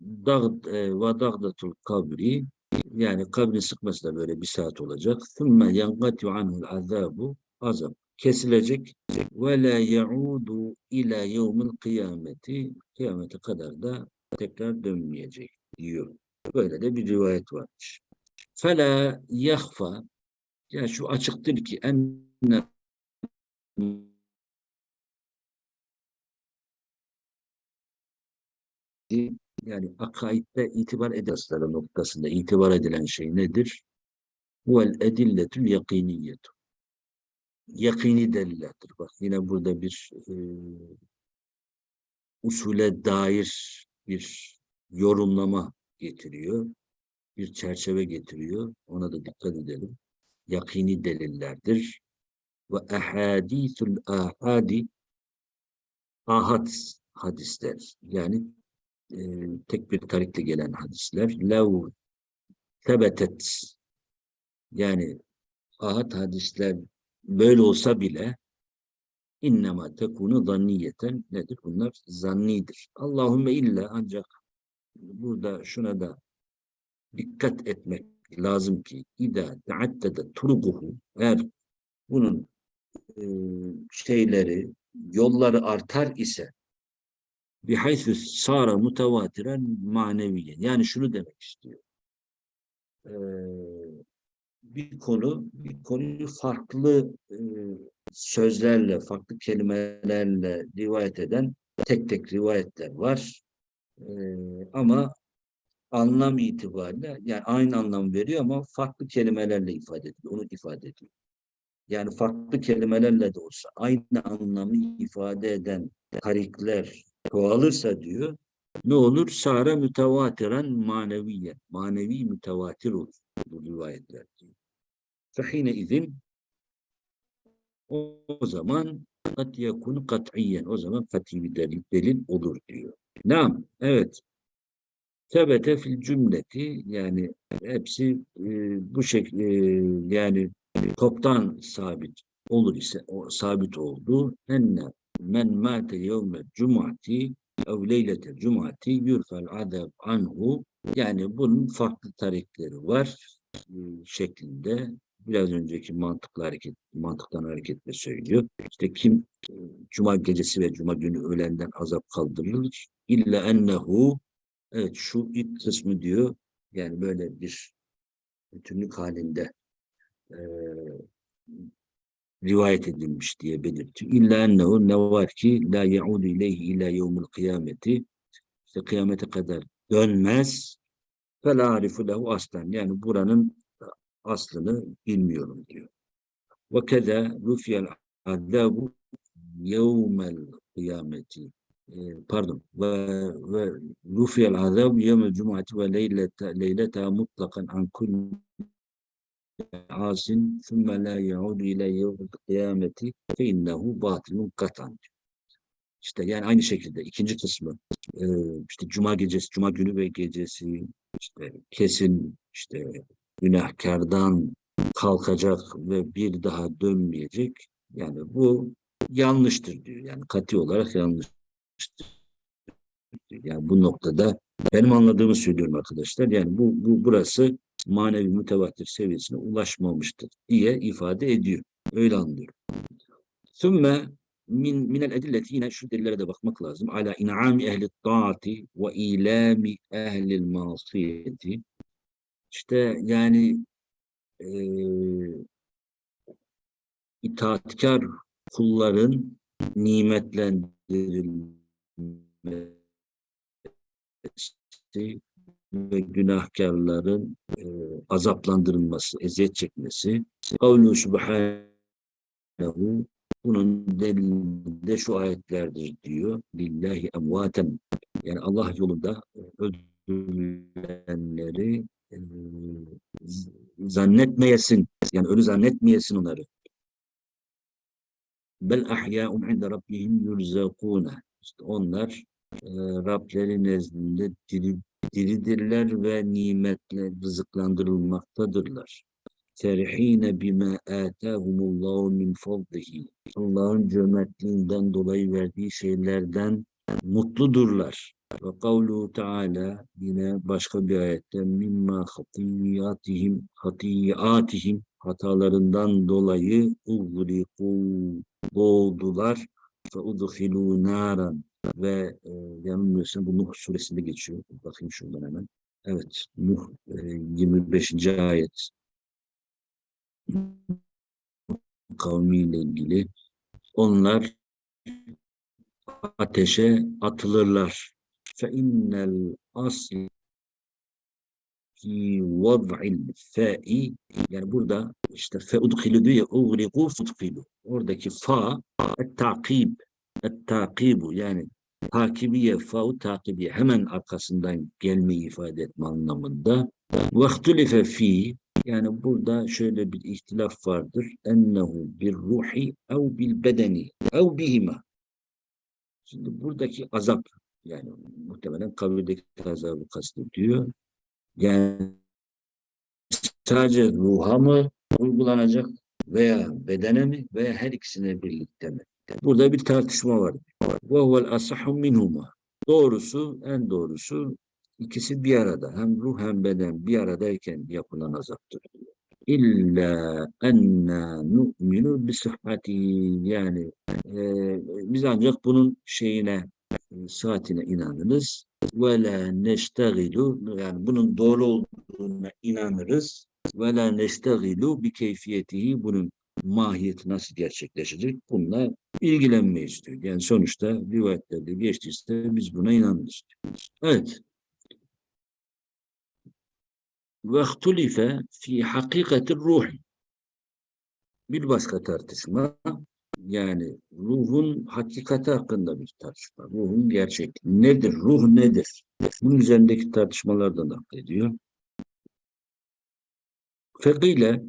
dağd e, ve dağdatul kabri yani kabrin sıkması da böyle bir saat olacak. Thumma yanqatu anhul azabu azap kesilecek ve la yaudu ila yevmil kıyameti kıyamete kadar da tekrar dönmeyecek diyor. Böyle de bir rivayet varmış. Fela yahfa yani şu açıktır ki enne yani akaidde itibar edasları noktasında itibar edilen şey nedir? Vel edilletül yakiniyetu. Yakini delillerdir. Bak yine burada bir e, usule dair bir yorumlama getiriyor. Bir çerçeve getiriyor. Ona da dikkat edelim. Yakini delillerdir. Ve ahadithul ahadi ahad hadisler. Yani e, tek bir tarikle gelen hadisler. Lev tebetet yani ahad hadisler böyle olsa bile innema tekunu zanniyeten nedir? Bunlar zannidir. Allahümme illa ancak burada şuna da dikkat etmek lazım ki İda teaddede turuguhu eğer bunun e, şeyleri yolları artar ise bihaythu sara mutevatiren maneviyen yani şunu demek istiyor. Ee, bir konu bir konuyu farklı e, sözlerle, farklı kelimelerle rivayet eden tek tek rivayetler var. Ee, ama anlam itibariyle yani aynı anlam veriyor ama farklı kelimelerle ifade ediyor. Onu ifade ediyor. Yani farklı kelimelerle de olsa aynı anlamı ifade eden tarikler çoğalırsa diyor ne olur? Sara mütevatiren maneviye. Manevi mütevatir olur bu rivayetler diyor. Fehine izin o, zaman kat yakun kat'iyen. O zaman kat'i bir delil, delil olur diyor. Nam, evet. Tebete fil cümleti yani hepsi e, bu şekilde yani toptan sabit olur ise o sabit oldu. Enne men mâte yevme cumati ev leylete cumati yurfel adab anhu yani bunun farklı tarikleri var e, şeklinde biraz önceki mantıklı hareket mantıktan hareketle söylüyor. İşte kim e, cuma gecesi ve cuma günü ölenden azap kaldırılır illa ennehu evet şu ilk kısmı diyor yani böyle bir bütünlük halinde e, rivayet edilmiş diye belirtiyor. İlla ennehu ne var ki la yaudu ileyhi ila yevmil kıyameti işte kıyamete kadar dönmez fe la arifu lehu aslan yani buranın aslını bilmiyorum diyor. Ve keda rufiyel azabu yevmel kıyameti pardon ve rufiyel azabu yevmel cumati ve leylete mutlakan an kulli asin thumme la yaudu ile yevmil kıyameti fe innehu batilun katan. İşte yani aynı şekilde ikinci kısmı e, işte cuma gecesi, cuma günü ve gecesi işte kesin işte günahkardan kalkacak ve bir daha dönmeyecek. Yani bu yanlıştır diyor. Yani kati olarak yanlıştır. Yani bu noktada benim anladığımı söylüyorum arkadaşlar. Yani bu, bu burası manevi mütevatir seviyesine ulaşmamıştır diye ifade ediyor. Öyle anlıyorum. Sümme min minel edilleti yine şu delillere de bakmak lazım. Ala in'ami ehli taati ve ilami ehli masiyeti. İşte yani e, itaatkar kulların nimetlendirilmesi ve günahkarların e, azaplandırılması, eziyet çekmesi. Kavlu subhanehu bunun delilinde şu ayetlerdir diyor. Lillahi emvaten yani Allah yolunda öldürülenleri e, zannetmeyesin yani ölü zannetmeyesin onları. Bel ahya'un inde rabbihim yurzakune. İşte onlar e, Rableri nezdinde diri, diridirler ve nimetle rızıklandırılmaktadırlar. Ferihine bima atahumullahu min fadlihi. Allah'ın cömertliğinden dolayı verdiği şeylerden mutludurlar. Ve kavluhu Teala yine başka bir ayette mimma hatiyatihim hatiyatihim hatalarından dolayı uğriku boğdular udhilû naran ve e, yanılmıyorsam bu Nuh suresinde geçiyor. Bakayım şuradan hemen. Evet, Nuh e, 25. ayet kavmiyle ilgili. Onlar ateşe atılırlar. İnnel asl fi vad'il fa'i yani burada işte fe udkhilu diyor uğriqu fudkhilu. Oradaki fa et-takib et-takibu yani takibiye fa'u takibiye hemen arkasından gelmeyi ifade etme anlamında. Ve ihtulife fi yani burada şöyle bir ihtilaf vardır. Ennehu bir ruhi ev bil bedeni ev bihima. Şimdi buradaki azap yani muhtemelen kabirdeki azabı kastediyor. Yani sadece ruha mı uygulanacak veya bedene mi veya her ikisine birlikte mi? Burada bir tartışma var. Huvel asahhu minhuma. Doğrusu, en doğrusu ikisi bir arada. Hem ruh hem beden bir aradayken yapılan azaptır. İlla enna nu'minu bisihhati yani e, biz ancak bunun şeyine e, saatine inanırız ve la yani bunun doğru olduğuna inanırız ve la neştegilu bi keyfiyetihi bunun mahiyeti nasıl gerçekleşecek bununla ilgilenmeyiz diyor. Yani sonuçta rivayetlerde geçtiyse biz buna inanırız. Evet. Ve ihtulife fi hakikati ruh. Bir başka tartışma yani ruhun hakikati hakkında bir tartışma. Ruhun gerçek nedir? Ruh nedir? Bunun üzerindeki tartışmalardan naklediyor. Fekile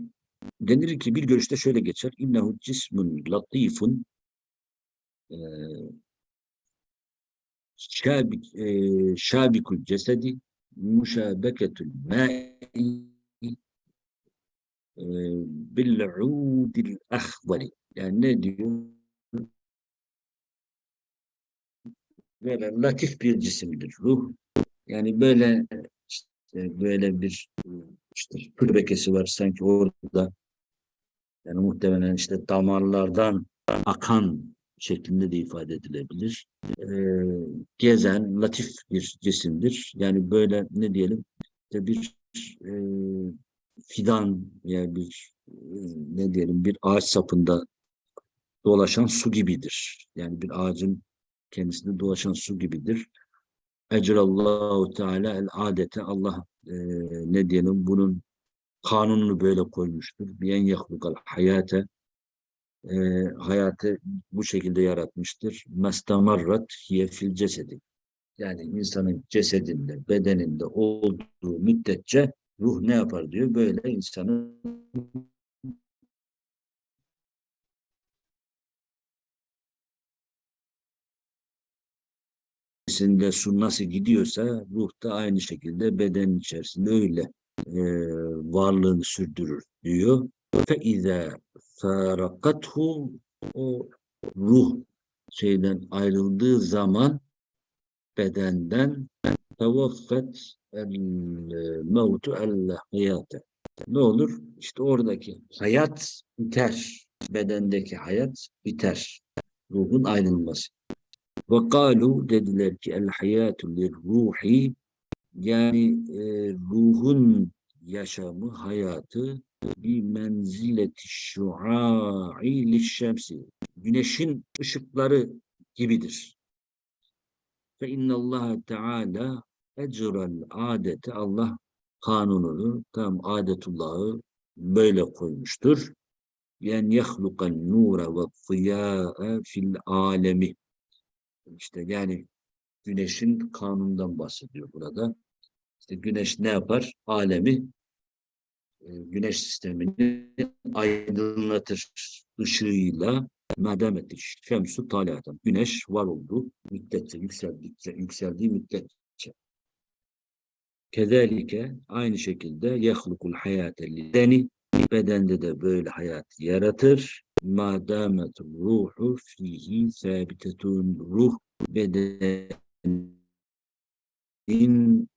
denir ki bir görüşte şöyle geçer. İnnehu cismun latifun e, şabik, e, şabikul cesedi muşabeketül ma'i e, bil'udil ahvali yani ne diyor? Böyle latif bir cisimdir ruh. Yani böyle işte böyle bir işte pürbekesi var sanki orada. Yani muhtemelen işte damarlardan akan şeklinde de ifade edilebilir. Ee, gezen, latif bir cisimdir. Yani böyle ne diyelim işte bir e, fidan yani bir e, ne diyelim bir ağaç sapında dolaşan su gibidir. Yani bir ağacın kendisinde dolaşan su gibidir. Ecrallahu Teala el adete Allah e, ne diyelim bunun kanununu böyle koymuştur. Biyen yahlukal hayate e, hayatı bu şekilde yaratmıştır. Mestamarrat hiye fil cesedi. Yani insanın cesedinde, bedeninde olduğu müddetçe ruh ne yapar diyor. Böyle insanın içerisinde su nasıl gidiyorsa ruh da aynı şekilde bedenin içerisinde öyle e, varlığını sürdürür diyor. فَاِذَا فَارَقَتْهُ O ruh şeyden ayrıldığı zaman bedenden tevaffet el mevtu el hayate. Ne olur? İşte oradaki hayat biter. Bedendeki hayat biter. Ruhun ayrılması. Ve kalu dediler ki el hayatu lir ruhi yani e, ruhun yaşamı, hayatı bir menzileti şua'i lişşemsi güneşin ışıkları gibidir. Fe innallaha teala ecrel adete Allah kanununu tam adetullahı böyle koymuştur. Yani yahlukan nura ve ziyâe fil alemi işte yani güneşin kanunundan bahsediyor burada. İşte güneş ne yapar? Alemi e, güneş sistemini aydınlatır ışığıyla mademeti şemsu taliaten. Güneş var olduğu müddetçe, yükseldikçe, yükseldiği müddetçe. Kezalike aynı şekilde yehlukul hayate lideni bedende de böyle hayat yaratır. Madamet ruhu fihi sabitetun ruh bedenin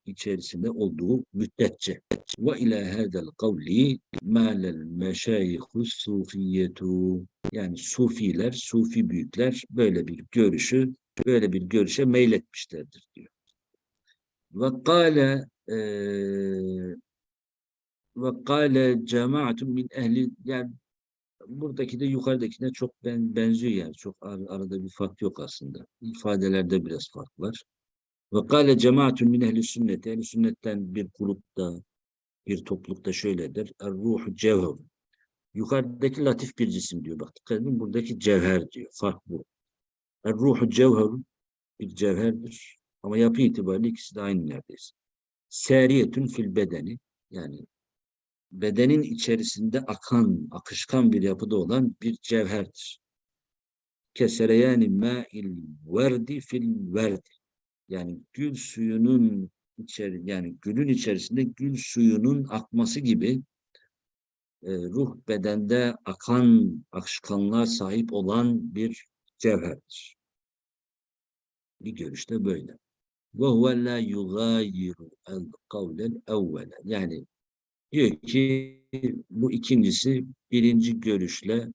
içerisinde olduğu müddetçe. Ve ila hadel kavli mâlel meşayihu sufiyetu yani sufiler, sufi büyükler böyle bir görüşü, böyle bir görüşe meyletmişlerdir diyor. Ve kâle eee ve kâle cemaatun min ehli yani buradaki de yukarıdakine çok ben, benziyor yani. Çok ar arada bir fark yok aslında. İfadelerde biraz fark var. Ve kâle cemaatun min ehli sünnet. Ehli sünnetten bir grupta, bir toplulukta şöyledir. Er ruhu cevher. Yukarıdaki latif bir cisim diyor. Bak dikkat edin buradaki cevher diyor. Fark bu. Er ruhu cevher bir cevherdir. Ama yapı itibariyle ikisi de aynı neredeyse. Seriyetün fil bedeni yani bedenin içerisinde akan, akışkan bir yapıda olan bir cevherdir. Kesere yani ma'il verdi fil verdi. Yani gül suyunun içeri yani gülün içerisinde gül suyunun akması gibi e, ruh bedende akan akışkanlığa sahip olan bir cevherdir. Bir görüşte böyle. La yugayiru el kavlel evvele. Yani diyor ki bu ikincisi birinci görüşle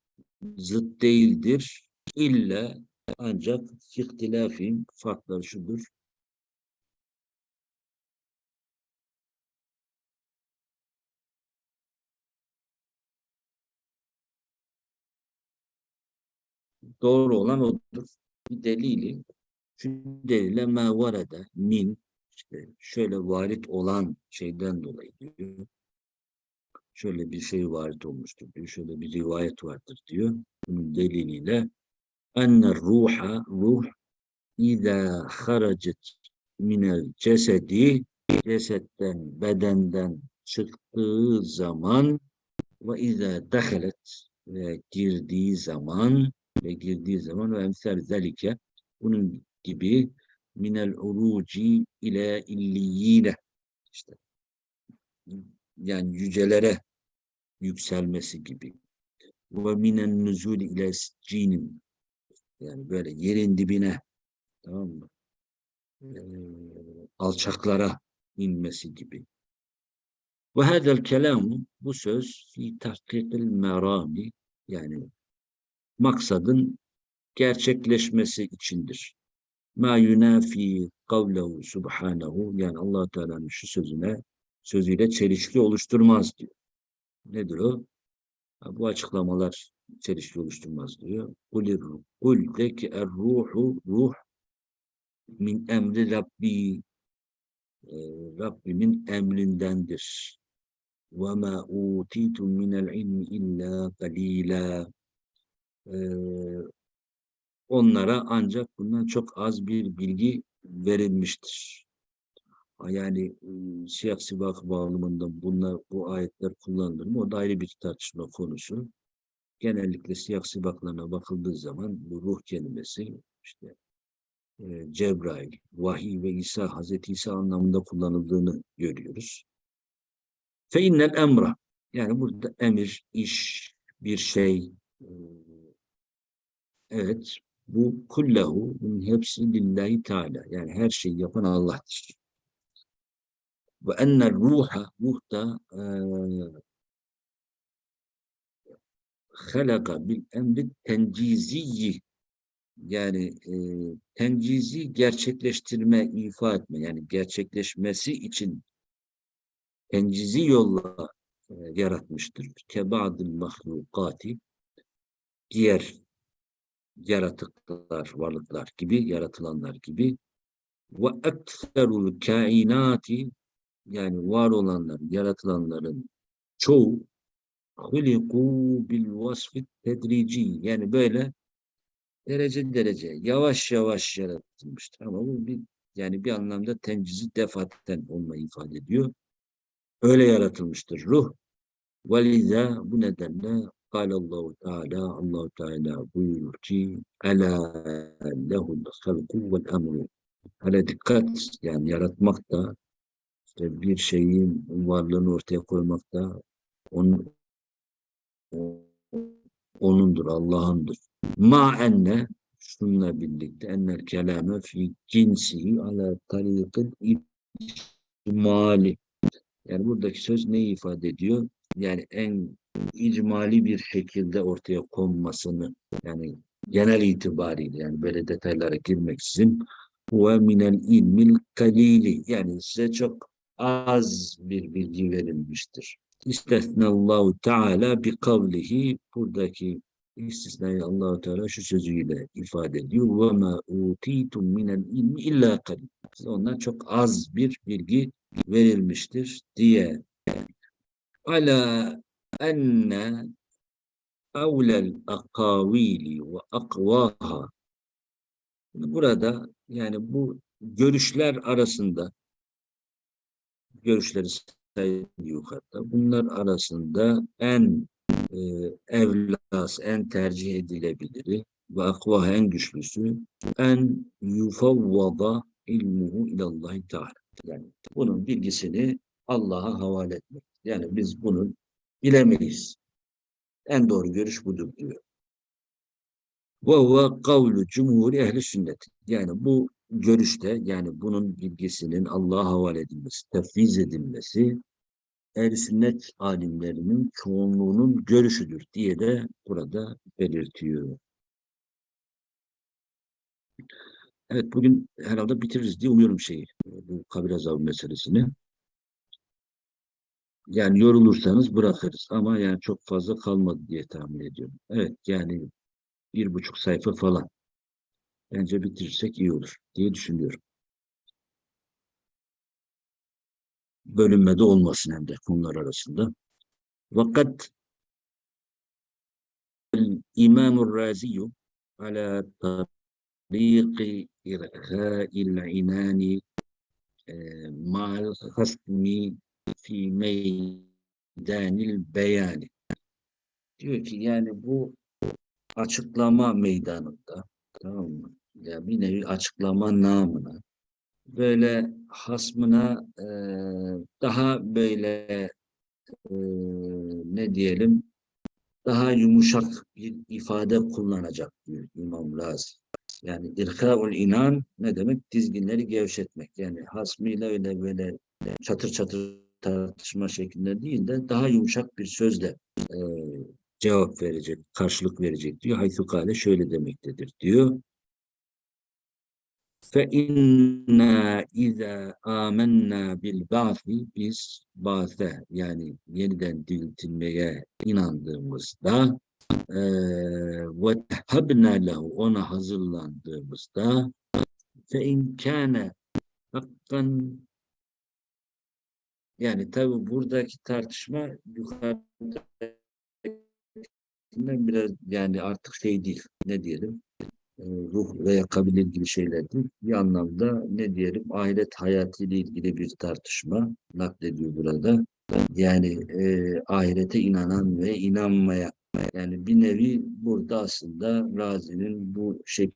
zıt değildir. İlla ancak ihtilafin farkları şudur. Doğru olan odur. Bir delili şu delile ma varada min işte şöyle varit olan şeyden dolayı diyor. Şöyle bir şey varit olmuştur diyor. Şöyle bir rivayet vardır diyor. Bunun deliliyle enne ruha ruh İza haracet minel cesedi cesetten bedenden çıktığı zaman ve izâ dehalet ve girdiği zaman ve girdiği zaman ve emsal zelike bunun gibi minel uruci ile illiyine işte yani yücelere yükselmesi gibi ve minen nüzul ile cinin yani böyle yerin dibine tamam mı? Ee, alçaklara inmesi gibi. Ve hadel kelam bu söz fi tahkikil merami yani maksadın gerçekleşmesi içindir. Ma yunafi kavlehu subhanahu yani allah Teala'nın şu sözüne sözüyle çelişki oluşturmaz diyor. Nedir o? Bu açıklamalar çelişki oluşturmaz diyor. Kul de ki er ruhu ruh min emri Rabbi e, Rabbimin emrindendir. Ve ma utitum minel ilmi illa qalila e, onlara ancak bundan çok az bir bilgi verilmiştir. Yani e, siyah sibak bağlamında bunlar, bu ayetler kullanılır mı? O da ayrı bir tartışma konusu. Genellikle siyah sibaklarına bakıldığı zaman bu ruh kelimesi işte e, Cebrail, vahiy ve İsa, Hazreti İsa anlamında kullanıldığını görüyoruz. Fe innel emra yani burada emir, iş, bir şey e, evet bu kullahu bunun hepsi lillahi teala yani her şeyi yapan Allah'tır. Ve ennel ruha ruh da e, halaka bil emri tenciziyyi yani e, tencizi gerçekleştirme, ifa etme. Yani gerçekleşmesi için tencizi yolla e, yaratmıştır. Kebadil mahlukati diğer yaratıklar, varlıklar gibi, yaratılanlar gibi. Ve ekserul kainati yani var olanlar, yaratılanların çoğu huliku bil vasfit tedrici yani böyle derece derece yavaş yavaş yaratılmıştır ama bu bir yani bir anlamda tencizi defaten olmayı ifade ediyor. Öyle yaratılmıştır ruh. Veliza bu nedenle Allahu Teala Allahu Teala buyurur ki Ela lehul halku vel emru Hele dikkat yani yaratmak da işte bir şeyin varlığını ortaya koymak da onun onundur, Allah'ındır. Ma enne şununla birlikte ennel kelame fi cinsihi ala tarikil icmali. Yani buradaki söz neyi ifade ediyor? Yani en icmali bir şekilde ortaya konmasını yani genel itibariyle yani böyle detaylara girmeksizin ve minel ilmil kalili yani size çok az bir bilgi verilmiştir. İstesnallahu Teala bi kavlihi buradaki istisnayı Allahu Teala şu sözüyle ifade ediyor. Ve ma utitum minel ilmi illa kalil. Ondan çok az bir bilgi verilmiştir diye. Ala enne evlel akavili ve akvaha Burada yani bu görüşler arasında görüşleri sayıyor yukarıda. Bunlar arasında en e, evlas, en tercih edilebiliri ve akvah en güçlüsü en yufavvada ilmuhu ilallahi teala. Yani bunun bilgisini Allah'a havale etmek. Yani biz bunu bilemeyiz. En doğru görüş budur diyor. Ve huve kavlu cumhuri ehli sünnet. Yani bu görüşte yani bunun bilgisinin Allah'a havale edilmesi, tefviz edilmesi ehl sünnet alimlerinin çoğunluğunun görüşüdür diye de burada belirtiyor. Evet bugün herhalde bitiririz diye umuyorum şeyi, bu kabir azabı meselesini. Yani yorulursanız bırakırız ama yani çok fazla kalmadı diye tahmin ediyorum. Evet yani bir buçuk sayfa falan. Bence bitirirsek iyi olur diye düşünüyorum. Bölünmede olmasın hem de konular arasında. Fakat İmam-ı Raziyu ala tariqi irhâ'il inâni ma'al hasmi fi meydanil beyani. Diyor ki yani bu açıklama meydanında tamam mı? Ya bir nevi açıklama namına böyle hasmına e, daha böyle e, ne diyelim daha yumuşak bir ifade kullanacak diyor İmam Razi. Yani irkaul inan ne demek? Dizginleri gevşetmek. Yani hasmıyla öyle böyle çatır çatır tartışma şeklinde değil de daha yumuşak bir sözle e, cevap verecek, karşılık verecek diyor. Haythu kale şöyle demektedir diyor. İza amennâ bil ba'thi biz ba'se yani yeniden diriltilmeye inandığımızda tehabna lehu ona hazırlandığımızda in kâne hakkan yani tabi buradaki tartışma yukarıda biraz yani artık şey değil ne diyelim ruh veya kabile ilgili şeyler değil. Bir anlamda ne diyelim ahiret hayatı ile ilgili bir tartışma naklediyor burada. Yani e, ahirete inanan ve inanmaya yani bir nevi burada aslında Razi'nin bu şey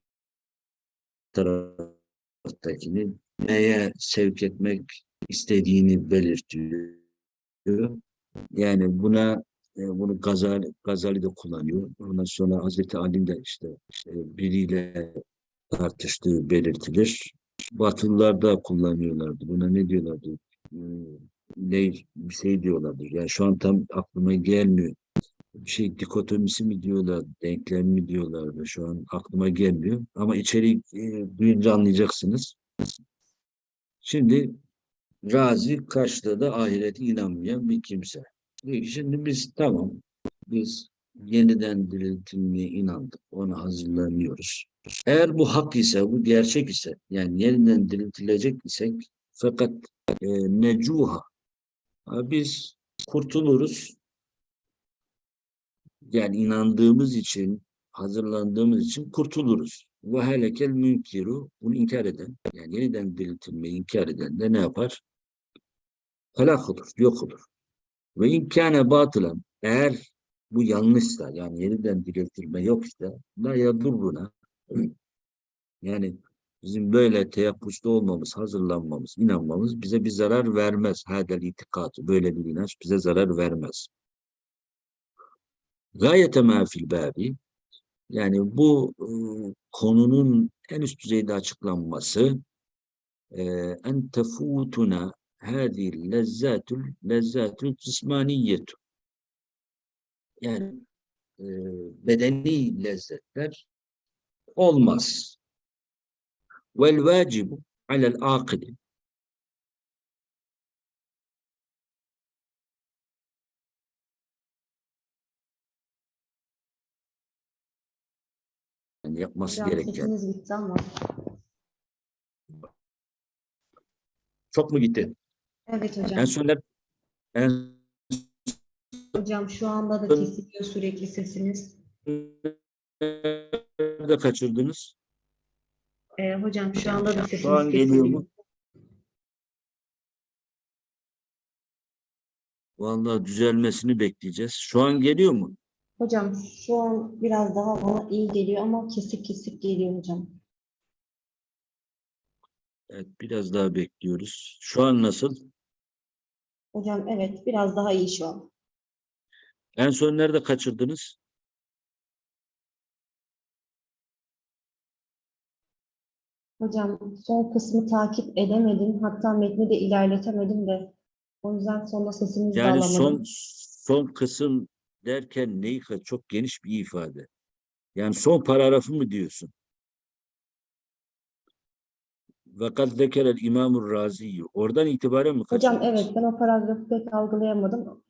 taraftakini neye sevk etmek istediğini belirtiyor. Yani buna e, bunu Gazali, Gazali de kullanıyor. Ondan sonra Hazreti Ali de işte biriyle tartıştığı belirtilir. Batılılar da kullanıyorlardı. Buna ne diyorlardı? E, ne bir şey diyorlardı. Yani şu an tam aklıma gelmiyor. Bir şey dikotomisi mi diyorlar, denklem mi diyorlardı. Şu an aklıma gelmiyor. Ama içeri e, duyunca anlayacaksınız. Şimdi Razi karşıda da ahirete inanmayan bir kimse. Şimdi biz tamam, biz yeniden diriltilmeye inandık, ona hazırlanıyoruz. Eğer bu hak ise, bu gerçek ise, yani yeniden diriltilecek isek, fakat e, necuha, biz kurtuluruz. Yani inandığımız için, hazırlandığımız için kurtuluruz. Ve helekel münkiru, bunu inkar eden, yani yeniden diriltilmeyi inkar eden de ne yapar? Helak olur, yok olur. Ve imkâne batılan eğer bu yanlışsa yani yeniden diriltilme yok işte la yadurruna yani bizim böyle teyakkusta olmamız, hazırlanmamız, inanmamız bize bir zarar vermez. Hadel itikatı, böyle bir inanç bize zarar vermez. Gayete ma fil babi yani bu e, konunun en üst düzeyde açıklanması en tefutuna hadi lezzatul lezzatul cismaniyetu yani e, bedeni lezzetler olmaz. Vel vacibu alel akili yani yapması gereken. Çok mu gitti? Evet hocam. En sonlar en Hocam şu anda da kesiliyor sürekli sesiniz. de kaçırdınız. Ee, hocam şu anda da sesiniz Şu an geliyor kesiliyor. mu? Vallahi düzelmesini bekleyeceğiz. Şu an geliyor mu? Hocam şu an biraz daha bana iyi geliyor ama kesik kesik geliyor hocam. Evet, biraz daha bekliyoruz. Şu an nasıl? Hocam evet biraz daha iyi şu an. En son nerede kaçırdınız? Hocam son kısmı takip edemedim. Hatta metni de ilerletemedim de. O yüzden sonunda sesinizi de Yani alamadım. son son kısım derken neyi çok geniş bir ifade. Yani son paragrafı mı diyorsun? Ve kad zekerel İmamur Razi'yi. Oradan itibaren mi Hocam kaçırdınız? evet ben o paragrafı pek algılayamadım.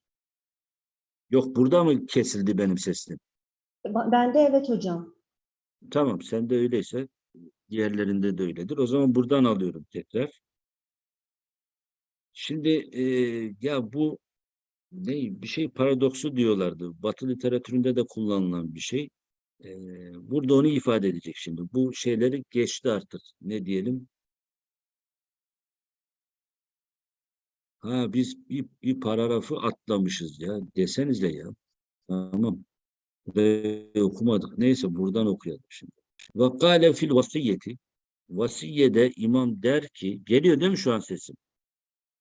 Yok burada mı kesildi benim sesim? Ben de evet hocam. Tamam sen de öyleyse diğerlerinde de öyledir. O zaman buradan alıyorum tekrar. Şimdi e, ya bu ne bir şey paradoksu diyorlardı. Batı literatüründe de kullanılan bir şey. E, burada onu ifade edecek şimdi. Bu şeyleri geçti artık. Ne diyelim? Ha biz bir, bir paragrafı atlamışız ya. Desenize ya. Tamam. Burayı okumadık. Neyse buradan okuyalım şimdi. Ve kâle fil vasiyeti. Vasiyede imam der ki, geliyor değil mi şu an sesim?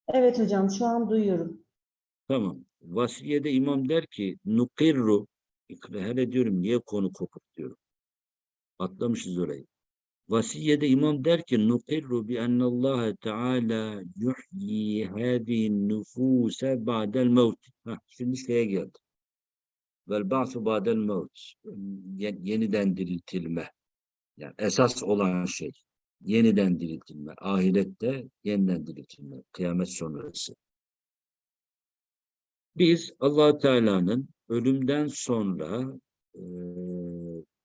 Evet hocam şu an duyuyorum. Tamam. Vasiyede imam der ki, nukirru, hele diyorum niye konu kopuk diyorum. Atlamışız orayı. Vasiyede imam der ki, nukirru bi ennallâhe teâlâ yuhyi hâzihin nüfûse ba'del mevt. Şimdi şeye geldi. Vel ba'su ba'del mevt. Ye- Yeniden diriltilme. Yani esas olan şey. Yeniden diriltilme. Ahirette yeniden diriltilme. Kıyamet sonrası. Biz allah Teala'nın ölümden sonra eee,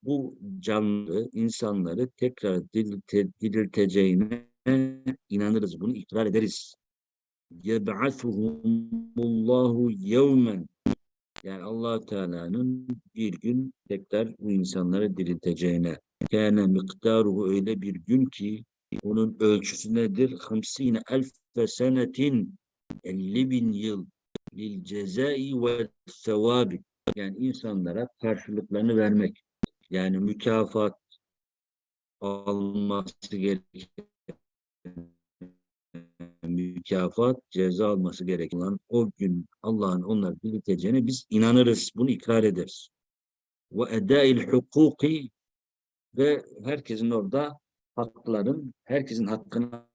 bu canlı insanları tekrar dirilte, dirilteceğine inanırız. Bunu ikrar ederiz. Yeb'asuhumullahu yevmen yani allah Teala'nın bir gün tekrar bu insanları dirilteceğine. Kâne miktaruhu öyle bir gün ki onun ölçüsü nedir? Hamsine elfe senetin 50 bin yıl lil cezai ve sevabi yani insanlara karşılıklarını vermek yani mükafat alması gereken mükafat ceza alması gereken olan o gün Allah'ın onları dirilteceğine biz inanırız bunu ikrar ederiz ve edail hukuki ve herkesin orada hakların herkesin hakkını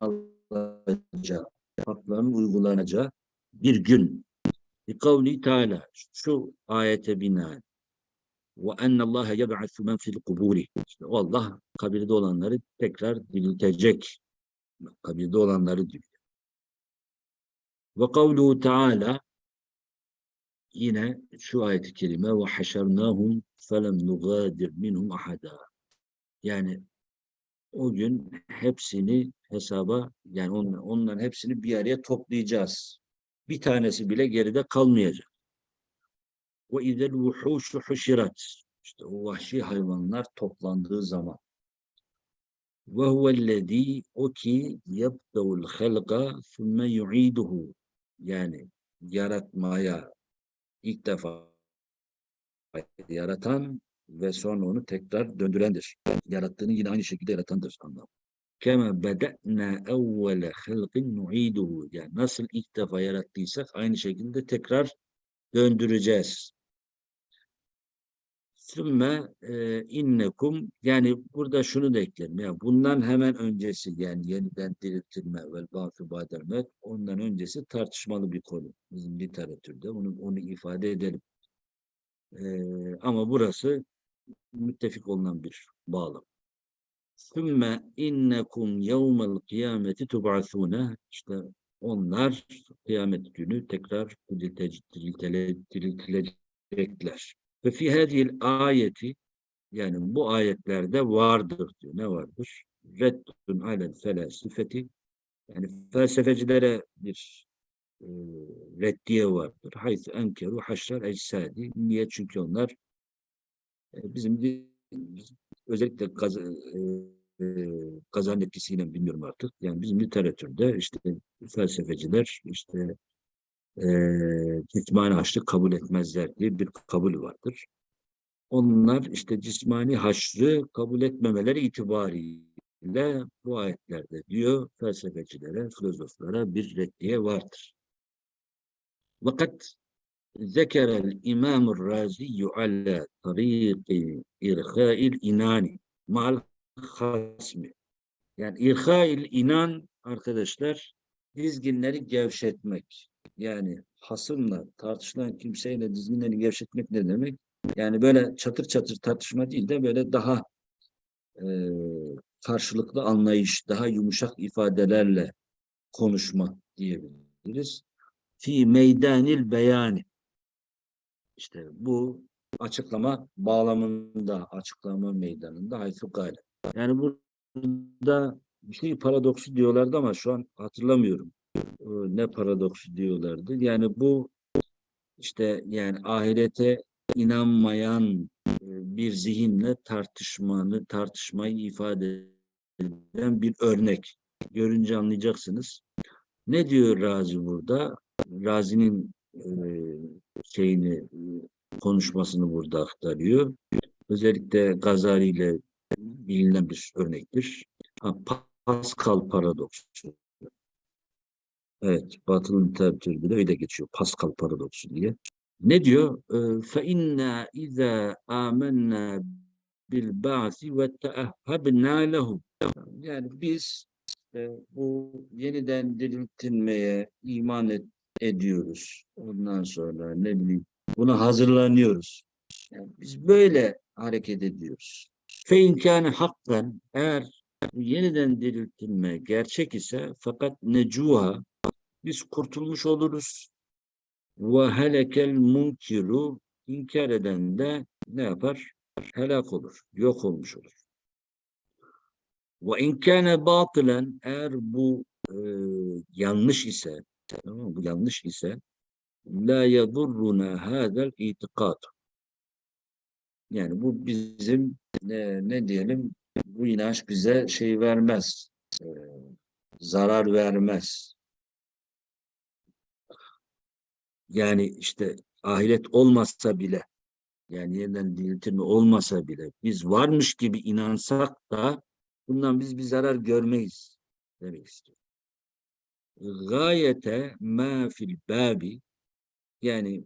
alacağı hakların uygulanacağı bir gün. Bi kavli Teala şu ayete binaen ve ennallâhe yeb'athu men fil kuburi. İşte Allah kabirde olanları tekrar diriltecek. Kabirde olanları diyor. Ve kavluhu Teala yine şu ayet-i kerime ve haşernâhum felem nugâdir minhum ahada. Yani o gün hepsini hesaba yani on, onların hepsini bir araya toplayacağız. Bir tanesi bile geride kalmayacak. Ve izel vuhuşu huşirat. İşte o vahşi hayvanlar toplandığı zaman. Ve huvellezî o ki yebdevul halqa thumme yu'iduhu. Yani yaratmaya ilk defa yaratan ve sonra onu tekrar döndürendir. Yarattığını yine aynı şekilde yaratandır anlamı. Kema beda'na evvele halqin nu'iduhu. Yani nasıl ilk defa yarattıysak aynı şekilde tekrar döndüreceğiz. Sümme e, innekum yani burada şunu da eklerim. Yani bundan hemen öncesi yani yeniden diriltilme vel ba'su ba'del mevt ondan öncesi tartışmalı bir konu. Bizim literatürde onu, onu ifade edelim. E, ama burası müttefik olunan bir bağlam. Sümme innekum yevmel kıyameti tub'asune işte onlar kıyamet günü tekrar diriltilecekler. Ve fi hadhihi ayeti yani bu ayetlerde vardır diyor. Ne vardır? Reddun alel felasifeti yani felsefecilere bir e, reddiye vardır. Haythu enkeru haşral eczadi. Niye? Çünkü onlar e, bizim di- özellikle gaz, e, e, kazan etkisiyle bilmiyorum artık. Yani bizim literatürde işte felsefeciler işte ee, e, icmani haçlık kabul etmezler diye bir kabul vardır. Onlar işte cismani haşrı kabul etmemeleri itibariyle bu ayetlerde diyor felsefecilere, filozoflara bir reddiye vardır. Fakat zekerel İmam-ı Razi'yü ala tariqi irha'il inani mal hasmi. Yani irha'il inan arkadaşlar dizginleri gevşetmek. Yani hasımla tartışılan kimseyle dizginleri gevşetmek ne demek? Yani böyle çatır çatır tartışma değil de böyle daha e, karşılıklı anlayış, daha yumuşak ifadelerle konuşma diyebiliriz. Fi meydanil beyani. İşte bu açıklama bağlamında, açıklama meydanında haythu gale. Yani burada bir şey paradoksu diyorlardı ama şu an hatırlamıyorum. Ee, Ne paradoksu diyorlardı. Yani bu işte yani ahirete inanmayan e, bir zihinle tartışmanı, tartışmayı ifade eden bir örnek. Görünce anlayacaksınız. Ne diyor Razi burada? Razi'nin e, şeyini e, konuşmasını burada aktarıyor. Özellikle Gazali ile bilinen bir örnektir. Pascal paradoksu. Evet, Batılı literatürde de öyle geçiyor. Pascal paradoksu diye. Ne diyor? فَاِنَّا اِذَا آمَنَّا بِالْبَعْثِ وَتَأَهَّبْنَا لَهُ Yani biz e, bu yeniden diriltilmeye iman et- ediyoruz. Ondan sonra ne bileyim buna hazırlanıyoruz. Yani biz böyle hareket ediyoruz. Fe kâne hakkan eğer bu yeniden diriltilme gerçek ise fakat necuha biz kurtulmuş oluruz. Ve helekel munkiru inkar eden de ne yapar? Helak olur, yok olmuş olur. Ve in kâne batılen eğer bu e, yanlış ise tamam bu yanlış ise la yadurruna hadal itikad. Yani bu bizim ne, ne diyelim bu inanç bize şey vermez. e, zarar vermez. Yani işte ahiret olmazsa bile yani yeniden diriltilme olmasa bile biz varmış gibi inansak da bundan biz bir zarar görmeyiz demek istiyor. Gayete ma fil babi yani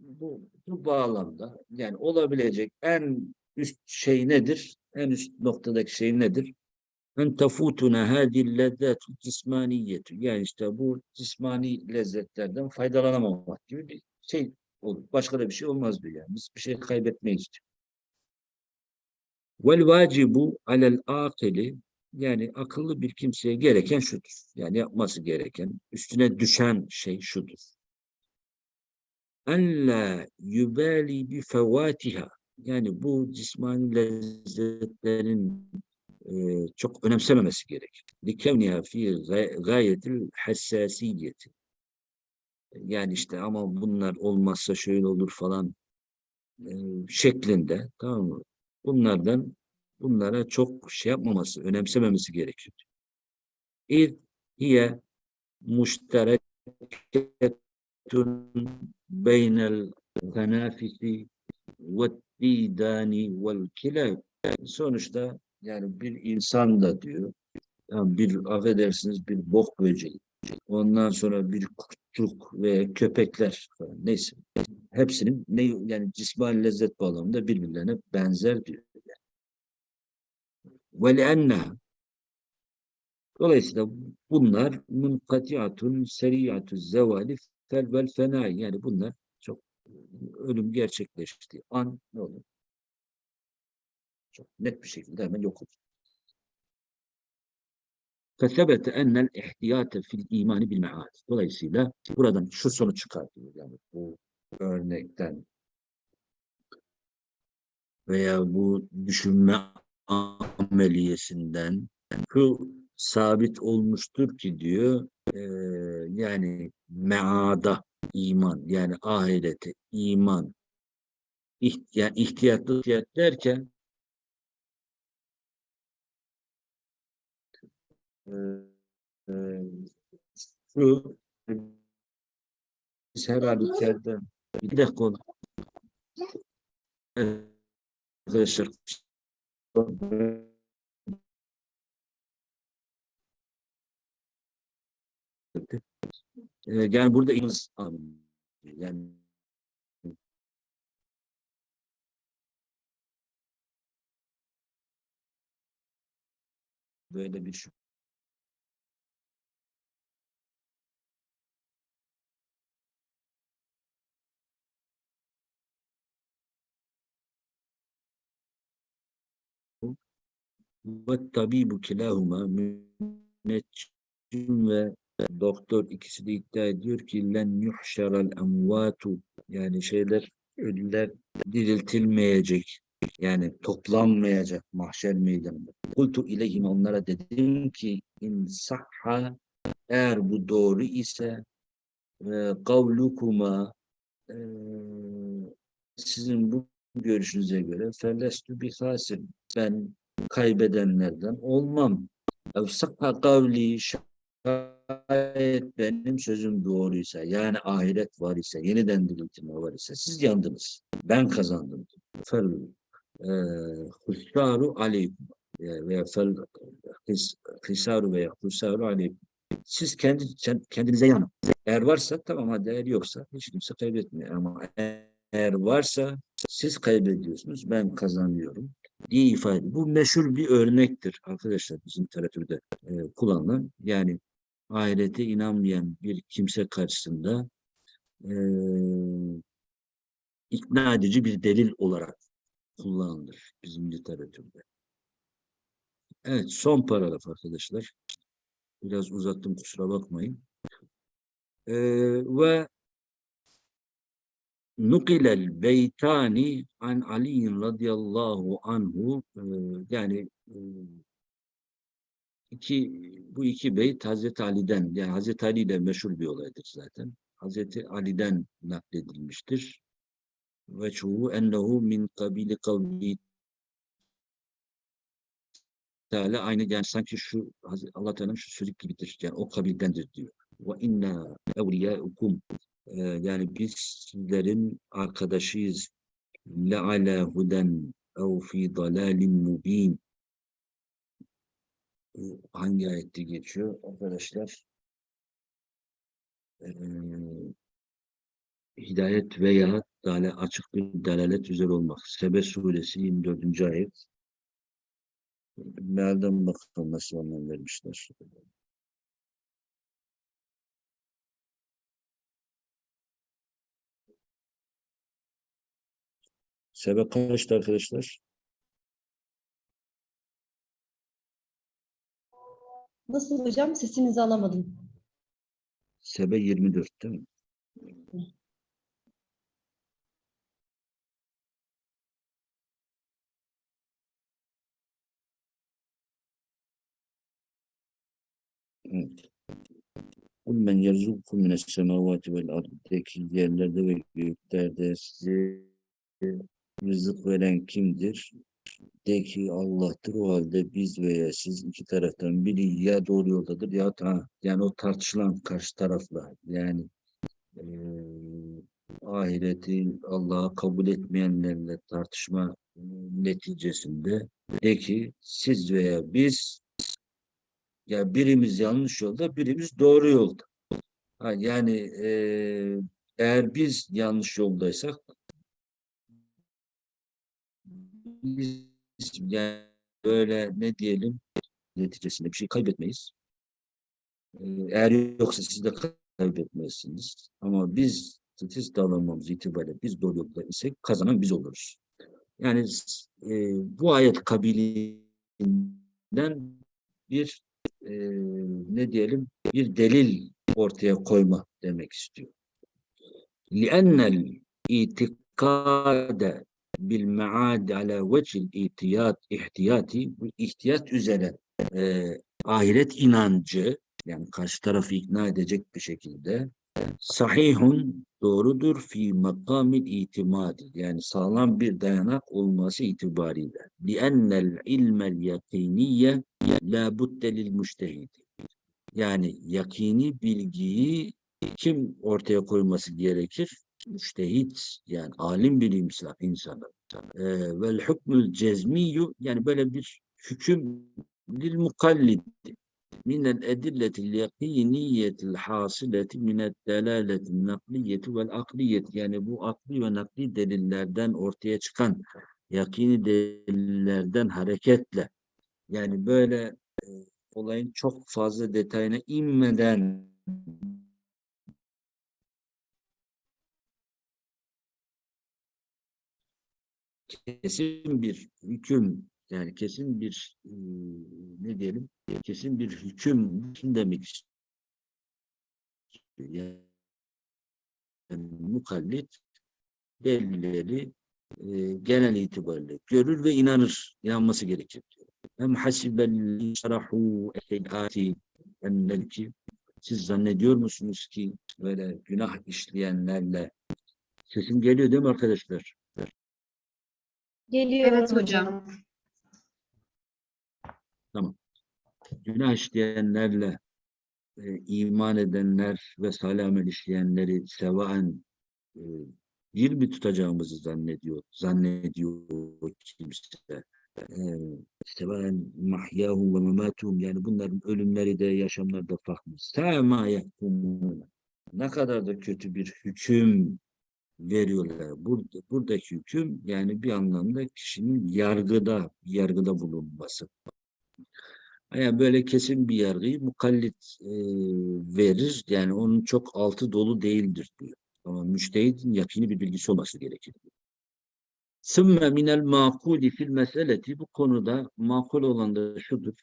bu, bu bağlamda yani olabilecek en üst şey nedir? En üst noktadaki şey nedir? En tefutuna hadil lezzatu cismaniyetu. Yani işte bu cismani lezzetlerden faydalanamamak gibi bir şey olur. Başka da bir şey olmaz diyor yani. Biz bir şey kaybetmeyiz diyor. Vel vacibu alel akili yani akıllı bir kimseye gereken şudur. Yani yapması gereken, üstüne düşen şey şudur. En la yubali bi fevatiha. Yani bu cismani lezzetlerin çok önemsememesi gerek. Likevniha fi gayetil hassasiyeti. Yani işte ama bunlar olmazsa şöyle olur falan e, şeklinde tamam mı? Bunlardan bunlara çok şey yapmaması, önemsememesi gerekiyor. İz hiye müştereketun beynel tenafisi ve didani vel kilab. Sonuçta yani bir insan da diyor, yani bir affedersiniz bir bok böceği, ondan sonra bir kurtçuk ve köpekler falan neyse. Hepsinin ne yani cismani lezzet bağlamında birbirlerine benzer diyor. وَلِأَنَّهَا Dolayısıyla bunlar munkatiatun seriyatü zevali fel vel fenai yani bunlar çok ölüm gerçekleştiği an ne olur? Çok net bir şekilde hemen yok olur. فَثَبَتَ اَنَّ الْاِحْتِيَاتَ fil imani bil me'ad. Dolayısıyla buradan şu sonuç çıkartılıyor. Yani bu örnekten veya bu düşünme ameliyesinden şu sabit olmuştur ki diyor e, yani meada iman yani ahirete iman iht yani ihtiyatlı ihtiyat derken e, e, şu biz her halükarda bir dakika oldu. Arkadaşlar. Ee, yani burada ilimiz yani böyle bir şu ve tabibu kilahuma müneccim ve doktor ikisi de iddia ediyor ki len yuhşaral emvatu. Yani şeyler ölüler diriltilmeyecek. Yani toplanmayacak mahşer meydanında. Kultu ileyhim onlara dedim ki in sahha eğer bu doğru ise e, kavlukuma e, sizin bu görüşünüze göre felestü bi hasir ben kaybedenlerden olmam. Ev sakha kavli şayet benim sözüm doğruysa yani ahiret var ise yeniden diriltme var ise siz yandınız. Ben kazandım. Fel e, hussaru aleykum e, veya fel his, hisaru veya hussaru aleykum. Siz kendi kendinize yanın. Eğer varsa tamam hadi eğer yoksa hiç kimse kaybetmiyor ama eğer varsa siz kaybediyorsunuz ben kazanıyorum diye ifade. Bu meşhur bir örnektir arkadaşlar bizim literatürde e, kullanılan. Yani ahirete inanmayan bir kimse karşısında e, ikna edici bir delil olarak kullanılır bizim literatürde. Evet son paragraf arkadaşlar. Biraz uzattım kusura bakmayın. Ee, ve nukilel beytani an Ali radıyallahu anhu e, yani e, iki bu iki beyt Hazreti Ali'den yani Hazreti Ali ile meşhur bir olaydır zaten. Hazreti Ali'den nakledilmiştir. Ve çoğu ennehu min kabili kavli Teala aynı yani sanki şu Allah Teala'nın şu sözü gibidir. Yani o kabildendir diyor. Ve inna evliyaukum ee, yani biz sizlerin arkadaşıyız. Le ala huden ev fi dalalin mubin. Hangi ayette geçiyor arkadaşlar? Ee, hidayet veya dale, açık bir dalalet üzere olmak. Sebe suresi 24. ayet. Mealden bakalım nasıl anlam vermişler. Sebe kaçtı arkadaşlar? Nasıl hocam? Sesinizi alamadım. Sebe 24 değil mi? Evet. Kul men yerzukum mines semavati vel arddaki yerlerde ve göklerde size rızık veren kimdir? De ki Allah'tır o halde biz veya siz iki taraftan biri ya doğru yoldadır ya ta yani o tartışılan karşı tarafla yani e, ahireti Allah'a kabul etmeyenlerle tartışma neticesinde de ki siz veya biz ya birimiz yanlış yolda birimiz doğru yolda. Ha, yani e, eğer biz yanlış yoldaysak biz yani böyle ne diyelim neticesinde bir şey kaybetmeyiz. Ee, Eğer yoksa siz de kaybetmezsiniz. Ama biz statistik davranmamız itibariyle biz doğru yolda isek kazanan biz oluruz. Yani e, bu ayet kabiliğinden bir e, ne diyelim bir delil ortaya koyma demek istiyor. لِأَنَّ الْاِتِقَادَ bil maad ala vecil ihtiyat ihtiyati ihtiyaç üzere e, ahiret inancı yani karşı tarafı ikna edecek bir şekilde sahihun doğrudur fi makamil itimadi yani sağlam bir dayanak olması itibariyle. Li'ennel ilmel yakiniye la budde lil müştehidi yani yakini bilgiyi kim ortaya koyması gerekir? Müştehit yani alim bir insan, insanı. Vel hükmül cezmiyyu yani böyle bir hüküm lil mukallid minel edilletil yakiniyetil hasileti minel delaletil nakliyeti vel akliyeti yani bu akli ve nakli delillerden ortaya çıkan yakini delillerden hareketle yani böyle e, olayın çok fazla detayına inmeden kesin bir hüküm yani kesin bir ne diyelim kesin bir hüküm demek istiyor. Yani mukallit delilleri e, genel itibariyle görür ve inanır, inanması gerekir. Hem hasibel şerahu ehati ennel ki siz zannediyor musunuz ki böyle günah işleyenlerle sesim geliyor değil mi arkadaşlar? Geliyor Evet hocam. Günah işleyenlerle e, iman edenler ve salih amel işleyenleri sevaen e, bir mi tutacağımızı zannediyor, zannediyor kimse. E, sevaen mahyahum ve mematuhum yani bunların ölümleri de yaşamları da farklı. Sema yahkumun. Ne kadar da kötü bir hüküm veriyorlar. Burada, buradaki hüküm yani bir anlamda kişinin yargıda, yargıda bulunması. Yani böyle kesin bir yargıyı mukallit e, verir. Yani onun çok altı dolu değildir diyor. Ama müştehidin yakini bir bilgisi olması gerekir. Sümme minel makuli fil meseleti bu konuda makul olan da şudur.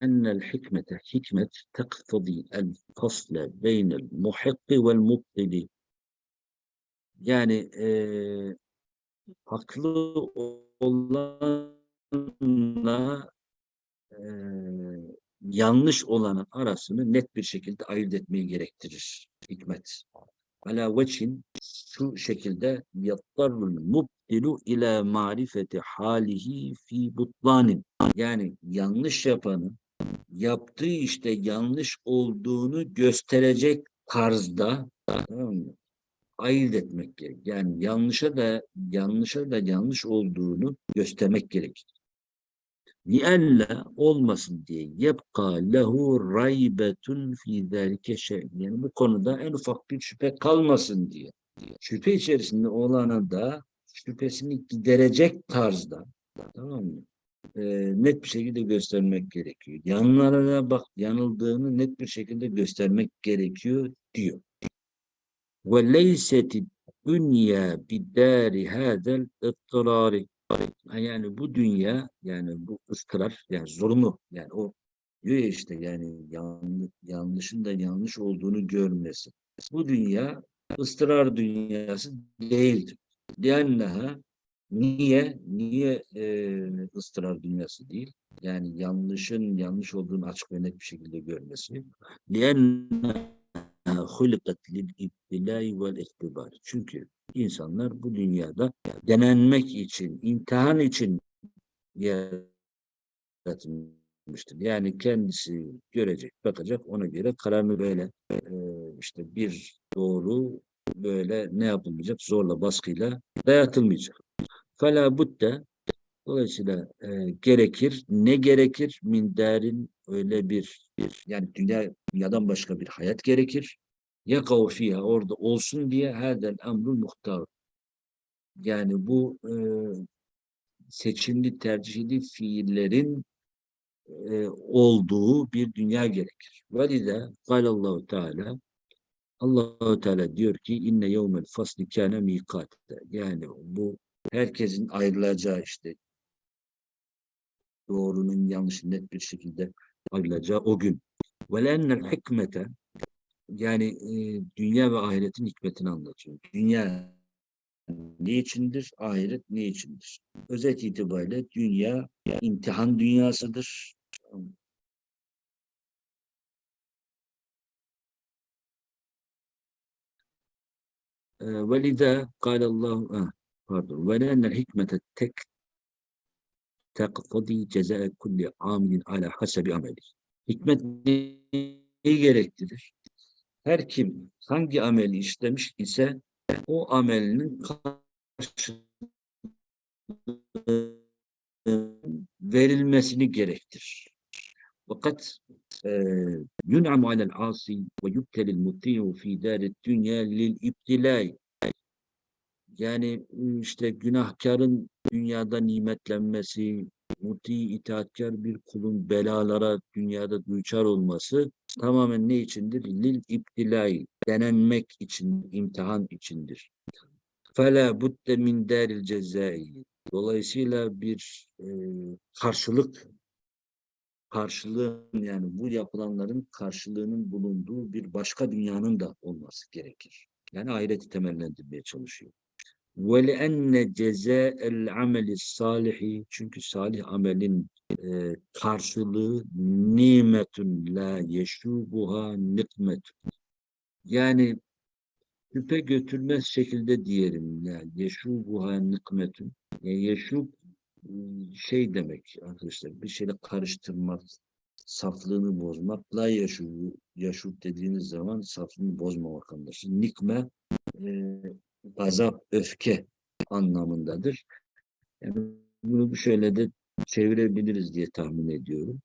Ennel hikmete hikmet tektadi el fasle beynel muhikki vel mubtili. Yani e, haklı olanla e, yanlış olanın arasını net bir şekilde ayırt etmeyi gerektirir hikmet. Ala veçin şu şekilde yattarul mubdilu ila marifeti halihi fi butlanin. Yani yanlış yapanın yaptığı işte yanlış olduğunu gösterecek tarzda? ayırt etmek gerek. Yani yanlışa da yanlışa da yanlış olduğunu göstermek gerek. Nialla olmasın diye yebka lehu raybetun fi zalike şey. Yani bu konuda en ufak bir şüphe kalmasın diye. Şüphe içerisinde olana da şüphesini giderecek tarzda tamam mı? E, net bir şekilde göstermek gerekiyor. Yanlara bak yanıldığını net bir şekilde göstermek gerekiyor diyor. Ve leyseti dünya bidari hadel ıttırari Yani bu dünya yani bu ıstırap yani zorunlu yani o diyor ya işte yani yanlış, yanlışın da yanlış olduğunu görmesi. Bu dünya ıstırar dünyası değildir. Diyenneha niye niye e, ıstırar dünyası değil? Yani yanlışın yanlış olduğunu açık ve net bir şekilde görmesi. Diyenneha hulikat lil ibtilai. Çünkü insanlar bu dünyada denenmek için, imtihan için yaratılmıştır. Yani kendisi görecek, bakacak, ona göre kararını böyle e, işte bir doğru böyle ne yapılmayacak? Zorla, baskıyla dayatılmayacak. Fela budde Dolayısıyla e, gerekir. Ne gerekir? Min derin öyle bir, bir yani dünya dünyadan başka bir hayat gerekir. Yakav fiha orada olsun diye hadel emrul muhtar. Yani bu e, seçimli tercihli fiillerin e, olduğu bir dünya gerekir. Velide Allahu Teala Allahu Teala diyor ki inne yevmel fasli kâne mikatte. Yani bu herkesin ayrılacağı işte doğrunun yanlışı net bir şekilde ayrılacağı o gün. وَلَنَّ hikmete yani e, dünya ve ahiretin hikmetini anlatıyor. Dünya ne içindir? Ahiret ne içindir? Özet itibariyle dünya imtihan dünyasıdır. وَلِذَا قال الله pardon وَلَنَّ الْحِكْمَةَ tek tekfadi ceza kulli amilin ala hasebi ameli. Hikmet neyi gerektirir? Her kim hangi ameli işlemiş ise o amelinin verilmesini gerektirir. Fakat yun'amu alel asi ve yubtelil muti'u fi daret dünya yani işte günahkarın dünyada nimetlenmesi, muti itaatkar bir kulun belalara dünyada duçar olması tamamen ne içindir? Lil iptilai, denenmek için, imtihan içindir. Fela budde min deril. Dolayısıyla bir e, karşılık karşılığın yani bu yapılanların karşılığının bulunduğu bir başka dünyanın da olması gerekir. Yani ahireti temellendirmeye çalışıyor. وَلِأَنَّ جَزَاءَ الْعَمَلِ الصَّالِحِ Çünkü salih amelin e, karşılığı nimetun la yeşubuha nikmetun. Yani şüphe götürmez şekilde diyelim. Yani yeşubuha nikmetun. Yani yeşub şey demek arkadaşlar bir şeyle karıştırmak, saflığını bozmak. La yaşub, yaşub dediğiniz zaman saflığını bozmamak anlaşılır. Nikme e, gazap, öfke anlamındadır. Yani bunu şöyle de çevirebiliriz diye tahmin ediyorum.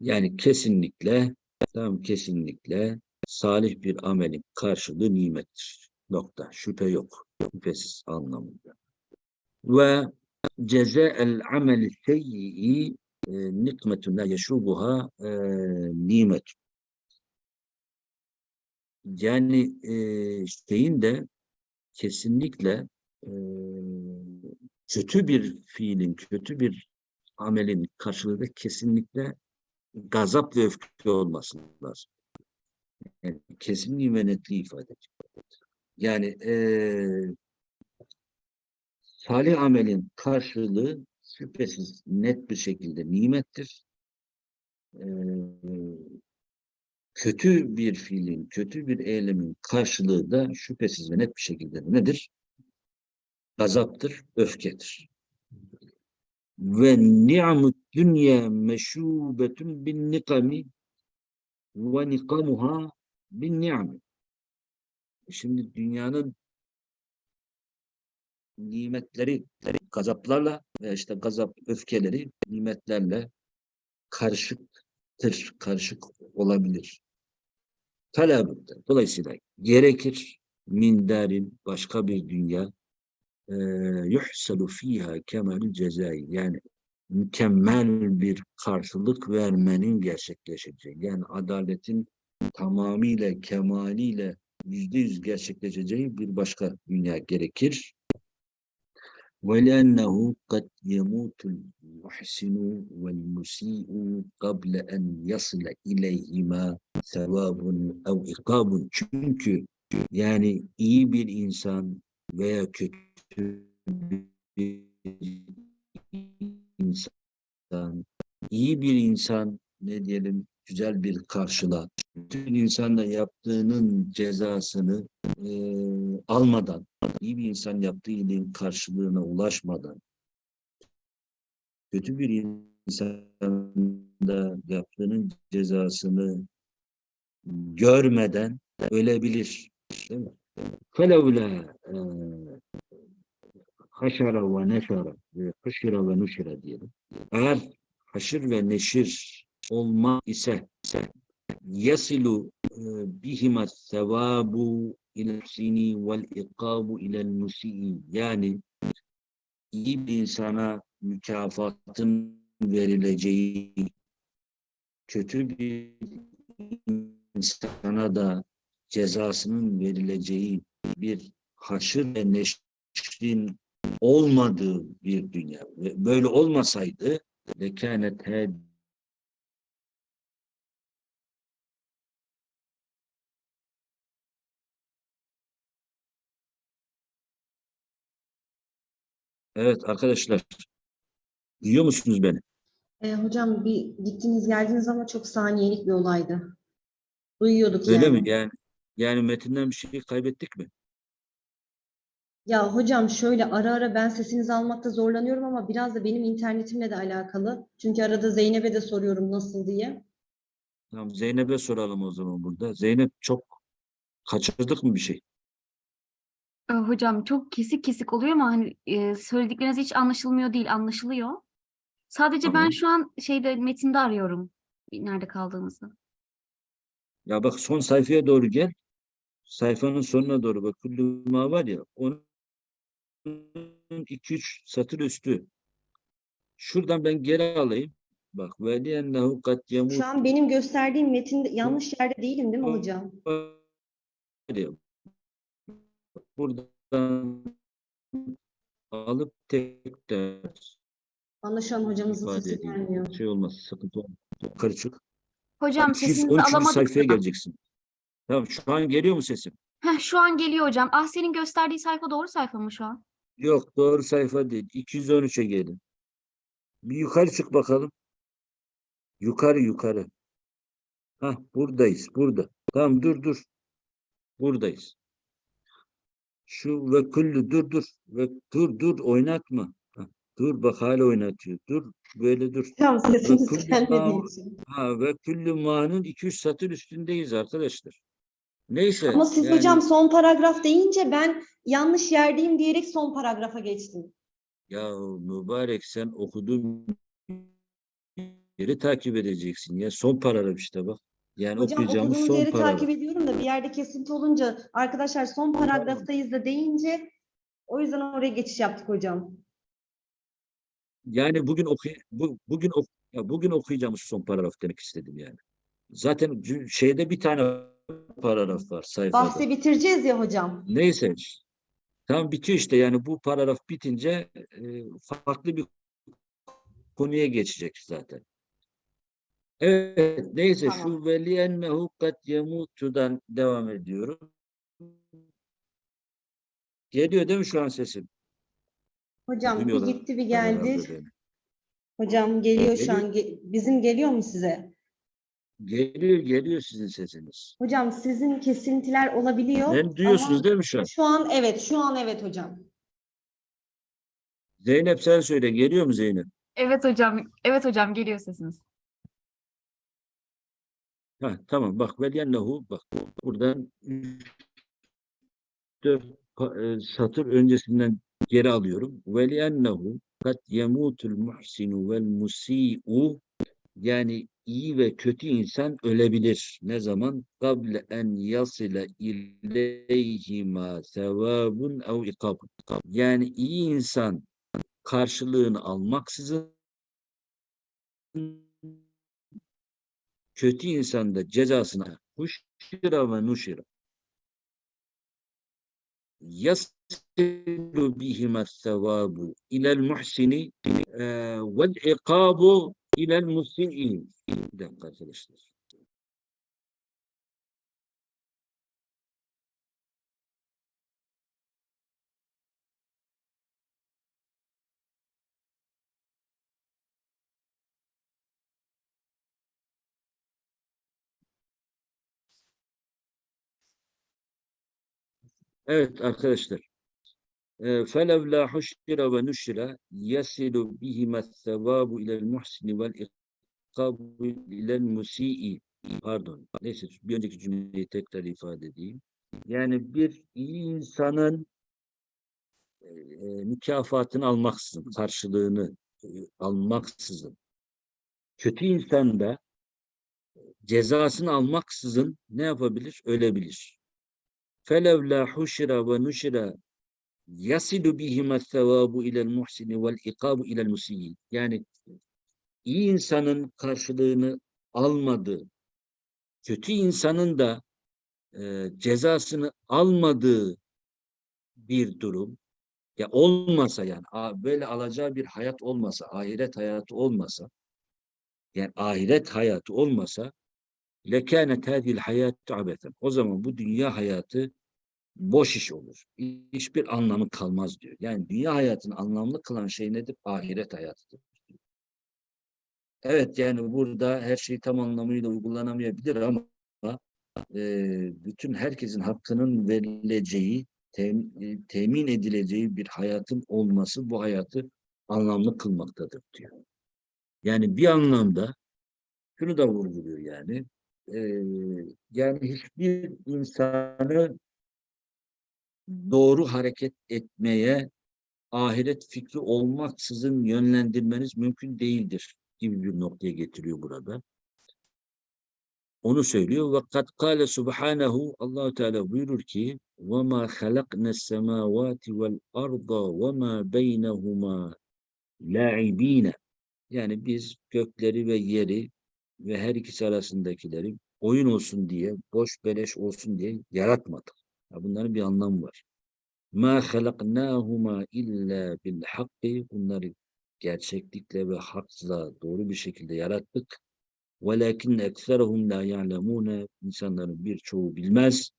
Yani kesinlikle, tam kesinlikle salih bir amelin karşılığı nimettir. Nokta. Şüphe yok. Şüphesiz anlamında. Ve cezael ameli seyyi e, nikmetun la yeşubuha e, nimet. Yani e, şeyin de kesinlikle e, kötü bir fiilin, kötü bir amelin karşılığı kesinlikle gazap ve öfke olması lazım. Yani kesinliği ve netliği ifade ediyor. Yani e, salih amelin karşılığı şüphesiz net bir şekilde nimettir. E, kötü bir fiilin, kötü bir eylemin karşılığı da şüphesiz ve net bir şekilde nedir? Gazaptır, öfkedir. Ve ni'mut dünya meşubetun bin nikami ve nikamuha bin ni'mi. Şimdi dünyanın nimetleri gazaplarla ve işte gazap öfkeleri nimetlerle karışıktır, karışık olabilir. Talabında. Dolayısıyla gerekir minderin başka bir dünya e, yuhsalu fiha kemalül cezai yani mükemmel bir karşılık vermenin gerçekleşeceği yani adaletin tamamıyla kemaliyle yüzde yüz gerçekleşeceği bir başka dünya gerekir. وَلَأَنَّهُ قَدْ يَمُوتُ الْمُحْسِنُ وَالْمُسِيءُ قَبْلَ أَنْ يَصِلَ إِلَيْهِمَا sevabun ev ikabun. Çünkü yani iyi bir insan veya kötü bir insan, iyi bir insan ne diyelim güzel bir karşıla. bütün insanla yaptığının cezasını e, almadan, iyi bir insan yaptığı iyiliğin karşılığına ulaşmadan, kötü bir insanda yaptığının cezasını görmeden ölebilir. Değil mi? Felevle e, haşara ve neşara, e, haşira ve nuşira diyelim. Eğer haşir ve neşir olma ise yasilu e, bihima sevabu ila sini vel ikabu ilel musii yani iyi bir insana mükafatın verileceği kötü bir insana da cezasının verileceği bir haşır ve neşrin olmadığı bir dünya. Böyle olmasaydı lekânet Evet arkadaşlar. Duyuyor musunuz beni? E, hocam bir gittiniz geldiniz ama çok saniyelik bir olaydı. Duyuyorduk Öyle yani. mi? Yani yani metinden bir şey kaybettik mi? Ya hocam şöyle ara ara ben sesinizi almakta zorlanıyorum ama biraz da benim internetimle de alakalı. Çünkü arada Zeynep'e de soruyorum nasıl diye. Tamam Zeynep'e soralım o zaman burada. Zeynep çok kaçırdık mı bir şey? Ee, Hocam çok kesik kesik oluyor ama hani e, söyledikleriniz hiç anlaşılmıyor değil, anlaşılıyor. Sadece ben Tamam. şu an şeyde metinde arıyorum nerede kaldığımızı. Ya bak son sayfaya doğru gel. Sayfanın sonuna doğru bak. Kulluma var ya onun 2-3 satır üstü. Şuradan ben geri alayım. Bak kad yemut Şu an benim gösterdiğim metinde yanlış yerde değilim değil mi hocam? diyor. Buradan alıp tekrar Bana şu an hocamızın ifade sesi edeyim. gelmiyor. Şey olmaz, sıkıntı olmaz. Yukarı çık. Hocam sesinizi 213. alamadık. sayfaya geleceksin. Tamam şu an geliyor mu sesim? Heh, şu an geliyor hocam. Ah senin gösterdiği sayfa doğru sayfa mı şu an? Yok doğru sayfa değil. 213'e gelin. Bir yukarı çık bakalım. Yukarı yukarı. Hah buradayız burada. Tamam dur dur. Buradayız. Şu ve kullu dur dur. Ve dur dur oynatma. Dur bak hala oynatıyor. Dur böyle dur. Hocam sesiniz Bakın, gelmediği tamam. için. Ha ve küllü ma'nın 200 satır üstündeyiz arkadaşlar. Neyse. Ama siz yani- hocam son paragraf deyince ben yanlış yerdeyim diyerek son paragrafa geçtim. Ya mübarek sen okuduğun yeri takip edeceksin ya. Son paragraf işte bak. Yani Hocam okuyacağımız okuduğunuz son yeri paragraf. takip ediyorum da bir yerde kesinti olunca arkadaşlar son paragraftayız da deyince o yüzden oraya geçiş yaptık hocam. Yani bugün oku bu, bugün ok ya bugün okuyacağımız son paragraf demek istedim yani. Zaten şeyde bir tane paragraf var sayfada. Bahsi bitireceğiz ya hocam. Neyse. Tam bitiyor işte yani bu paragraf bitince e, farklı bir konuya geçecek zaten. Evet neyse Tamam. şu veliyennehu kat yemutu'dan devam ediyorum. Geliyor değil mi şu an sesim? Hocam bir gitti bir geldi. Hocam geliyor şu an. Ge- Bizim geliyor mu size? Geliyor geliyor sizin sesiniz. Hocam sizin kesintiler olabiliyor. Beni duyuyorsunuz ama değil mi şu an? Şu an evet, şu an evet hocam. Zeynep sen söyle geliyor mu Zeynep? Evet hocam. Evet hocam geliyor sesiniz. Ha, tamam bak veliyennehu bak buradan dört pa- e, satır öncesinden geri alıyorum. Veliyennehu kat yemutul muhsinu vel musi'u yani iyi ve kötü insan ölebilir. Ne zaman? Kable en yasile ileyhima sevabun ev ikabun. Yani iyi insan karşılığını almaksızın kötü insan da cezasını huşira ve nuşira. Yasilu bihima sevabu ilel muhsini vel ikabu ilel musii. Bir dakika arkadaşlar. Evet arkadaşlar. فَلَوْلَا حُشِّرَ وَنُشِّرَ يَسِلُ بِهِمَا الثَّوَابُ إِلَى الْمُحْسِنِ وَالْإِقَابُ إِلَى الْمُسِيءِ Pardon. Neyse bir önceki cümleyi tekrar ifade edeyim. Yani bir iyi insanın e, mükafatını almaksızın, karşılığını e, almaksızın, kötü insan da cezasını almaksızın ne yapabilir? Ölebilir. فَلَوْلَا حُشِرَ وَنُشِرَ يَصِلُ بِهِمَ الثَّوَابُ اِلَى الْمُحْسِنِ وَالْاِقَابُ اِلَى الْمُسِيِّينَ Yani iyi insanın karşılığını almadığı, kötü insanın da e, cezasını almadığı bir durum ya olmasa yani a- böyle alacağı bir hayat olmasa, ahiret hayatı olmasa yani ahiret hayatı olmasa lekânet hâzihil hayâtu abeten. O zaman bu dünya hayatı boş iş olur. Hiçbir anlamı kalmaz diyor. Yani dünya hayatını anlamlı kılan şey nedir? Ahiret hayatıdır. Evet yani burada her şey tam anlamıyla uygulanamayabilir ama e, bütün herkesin hakkının verileceği, tem- e, temin edileceği bir hayatın olması bu hayatı anlamlı kılmaktadır diyor. Yani bir anlamda şunu da vurguluyor yani. E, yani hiçbir insanı doğru hareket etmeye ahiret fikri olmaksızın yönlendirmeniz mümkün değildir gibi bir noktaya getiriyor burada. Onu söylüyor. Ve kad kâle subhanehu Allahu Teala buyurur ki ve ma halaknes semavati vel arda ve ma beynehuma la'ibine yani biz gökleri ve yeri ve her ikisi arasındakileri oyun olsun diye, boş beleş olsun diye yaratmadık. Ya bunların bir anlamı var. Ma halaknahuma illa bil. Bunları gerçeklikle ve hakla doğru bir şekilde yarattık. Velakin ekserhum la ya'lemune. İnsanların birçoğu bilmez.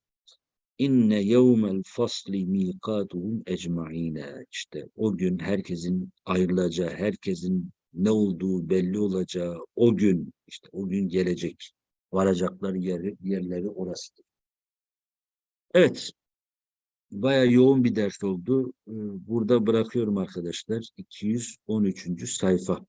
İnne yevmel fasli miqatuhum ecmaine. İşte o gün herkesin ayrılacağı, herkesin ne olduğu belli olacağı o gün, işte o gün gelecek. Varacakları yer, yerleri orasıdır. Evet. Bayağı yoğun bir ders oldu. Burada bırakıyorum arkadaşlar. 213. sayfa.